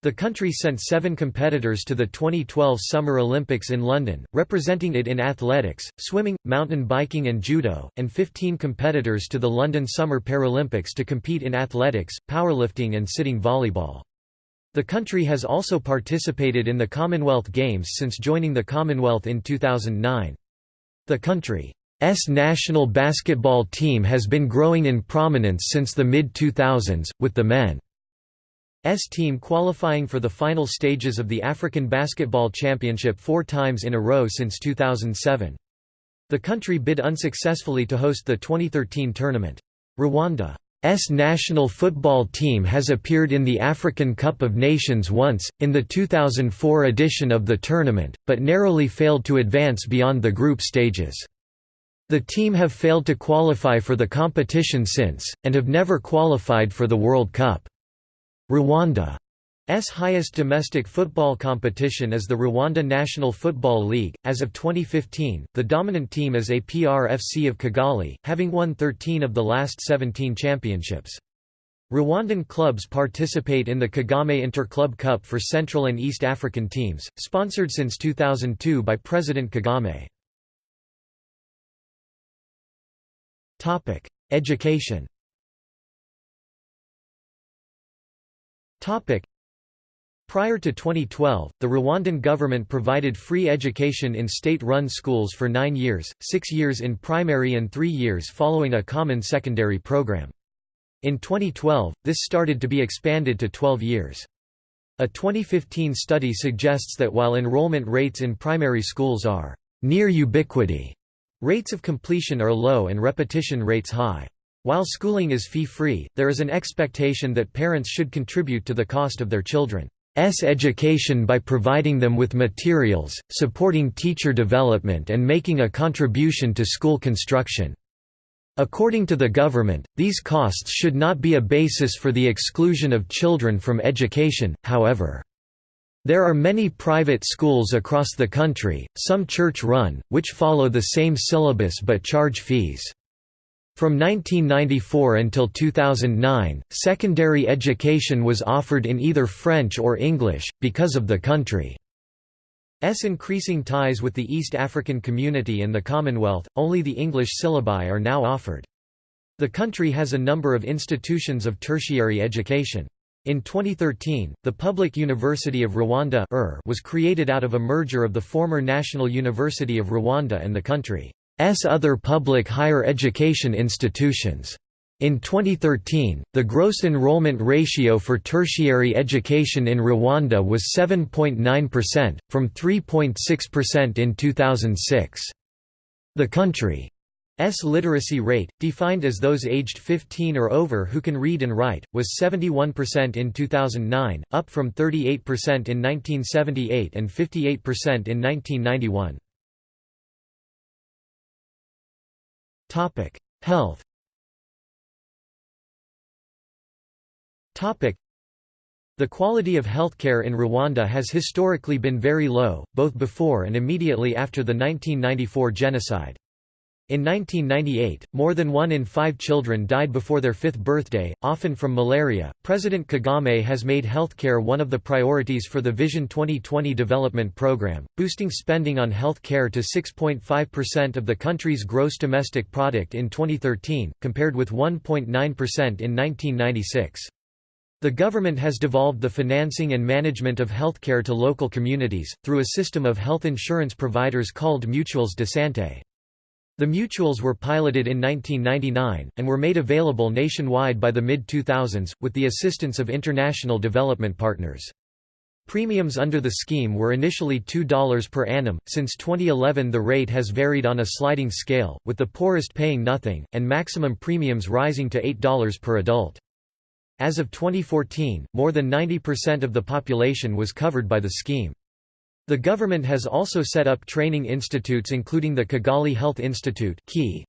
A: The country sent seven competitors to the 2012 Summer Olympics in London, representing it in athletics, swimming, mountain biking and judo, and 15 competitors to the London Summer Paralympics to compete in athletics, powerlifting and sitting volleyball. The country has also participated in the Commonwealth Games since joining the Commonwealth in 2009. The country's national basketball team has been growing in prominence since the mid-2000s, with the men S team qualifying for the final stages of the African Basketball Championship four times in a row since 2007. The country bid unsuccessfully to host the 2013 tournament. Rwanda's national football team has appeared in the African Cup of Nations once, in the 2004 edition of the tournament, but narrowly failed to advance beyond the group stages. The team have failed to qualify for the competition since, and have never qualified for the World Cup. Rwanda's highest domestic football competition is the Rwanda National Football League. As of 2015, the dominant team is APR FC of Kigali, having won 13 of the last 17 championships. Rwandan clubs participate in the Kagame Inter-Club Cup for Central and East African teams, sponsored since 2002 by President Kagame. Topic: Education Prior to 2012, the Rwandan government provided free education in state-run schools for nine years, six years in primary and three years following a common secondary program. In 2012, this started to be expanded to 12 years. A 2015 study suggests that while enrollment rates in primary schools are near ubiquity, rates of completion are low and repetition rates high. While schooling is fee-free, there is an expectation that parents should contribute to the cost of their children's education by providing them with materials, supporting teacher development and making a contribution to school construction. According to the government, these costs should not be a basis for the exclusion of children from education, however. There are many private schools across the country, some church-run, which follow the same syllabus but charge fees. From 1994 until 2009, secondary education was offered in either French or English, because of the country's increasing ties with the East African community and the Commonwealth, only the English syllabi are now offered. The country has a number of institutions of tertiary education. In 2013, the Public University of Rwanda er, was created out of a merger of the former National University of Rwanda and the country's other public higher education institutions. In 2013, the gross enrollment ratio for tertiary education in Rwanda was 7.9%, from 3.6% in 2006. The country's literacy rate, defined as those aged 15 or over who can read and write, was 71% in 2009, up from 38% in 1978 and 58% in 1991. Health. The quality of healthcare in Rwanda has historically been very low, both before and immediately after the 1994 genocide. In 1998, more than one in five children died before their fifth birthday, often from malaria. President Kagame has made healthcare one of the priorities for the Vision 2020 development program, boosting spending on health care to 6.5% of the country's gross domestic product in 2013, compared with 1.9% in 1996. The government has devolved the financing and management of healthcare to local communities, through a system of health insurance providers called Mutuelles de Santé. The mutuals were piloted in 1999, and were made available nationwide by the mid-2000s, with the assistance of international development partners. Premiums under the scheme were initially $2 per annum, since 2011 the rate has varied on a sliding scale, with the poorest paying nothing, and maximum premiums rising to $8 per adult. As of 2014, more than 90% of the population was covered by the scheme. The government has also set up training institutes including the Kigali Health Institute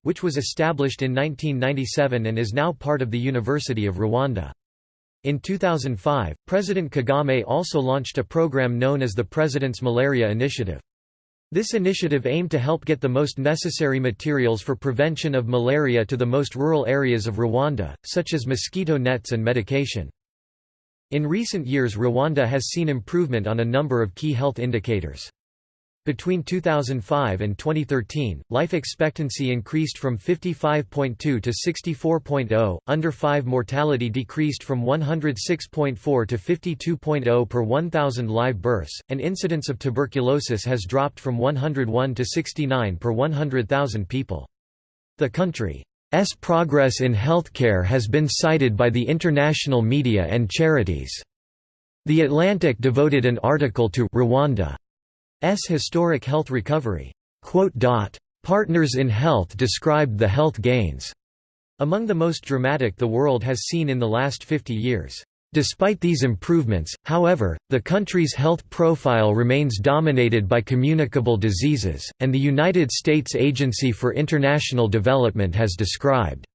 A: which was established in 1997 and is now part of the University of Rwanda. In 2005, President Kagame also launched a program known as the President's Malaria Initiative. This initiative aimed to help get the most necessary materials for prevention of malaria to the most rural areas of Rwanda, such as mosquito nets and medication. In recent years Rwanda has seen improvement on a number of key health indicators. Between 2005 and 2013, life expectancy increased from 55.2 to 64.0, under 5 mortality decreased from 106.4 to 52.0 per 1,000 live births, and incidence of tuberculosis has dropped from 101 to 69 per 100,000 people. The country's progress in healthcare has been cited by the international media and charities. The Atlantic devoted an article to Rwanda S historic health recovery. Partners in Health described the health gains among the most dramatic the world has seen in the last 50 years. Despite these improvements, however, the country's health profile remains dominated by communicable diseases, and the United States Agency for International Development has described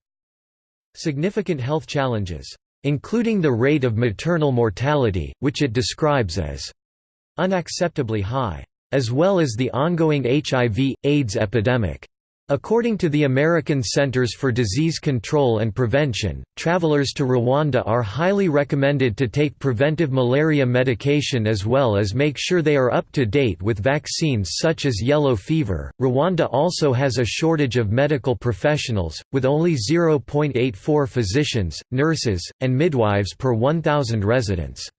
A: significant health challenges, including the rate of maternal mortality, which it describes as unacceptably high as well as the ongoing HIV, AIDS epidemic. According to the American Centers for Disease Control and Prevention, travelers to Rwanda are highly recommended to take preventive malaria medication as well as make sure they are up to date with vaccines such as yellow fever. Rwanda also has a shortage of medical professionals, with only 0.84 physicians, nurses, and midwives per 1,000 residents.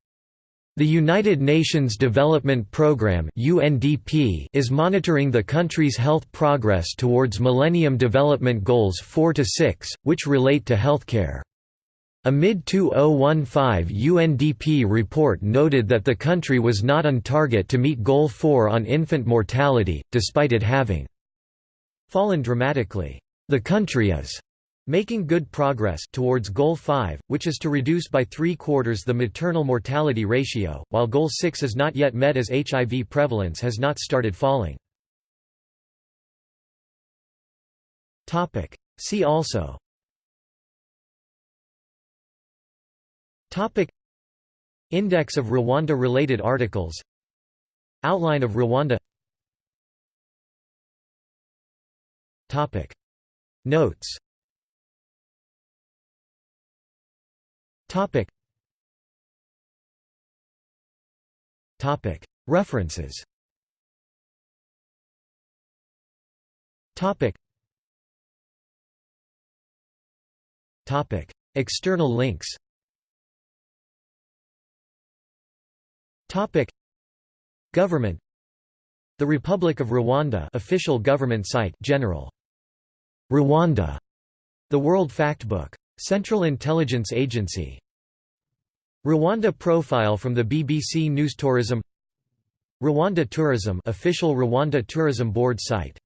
A: The United Nations Development Programme (UNDP) is monitoring the country's health progress towards Millennium Development Goals 4 to 6, which relate to healthcare. A mid-2015 UNDP report noted that the country was not on target to meet Goal 4 on infant mortality, despite it having fallen dramatically. The country is Making good progress towards Goal 5, which is to reduce by three-quarters the maternal mortality ratio, while Goal 6 is not yet met as HIV prevalence has not started falling. See also. Index of Rwanda-related articles. Outline of Rwanda. Notes Topic. Topic. References. Topic. Topic. External links. Topic. Government. The Republic of Rwanda official government site General Rwanda The World Factbook Central Intelligence Agency. Rwanda profile from the BBC News Tourism. Rwanda Tourism official Rwanda Tourism Board site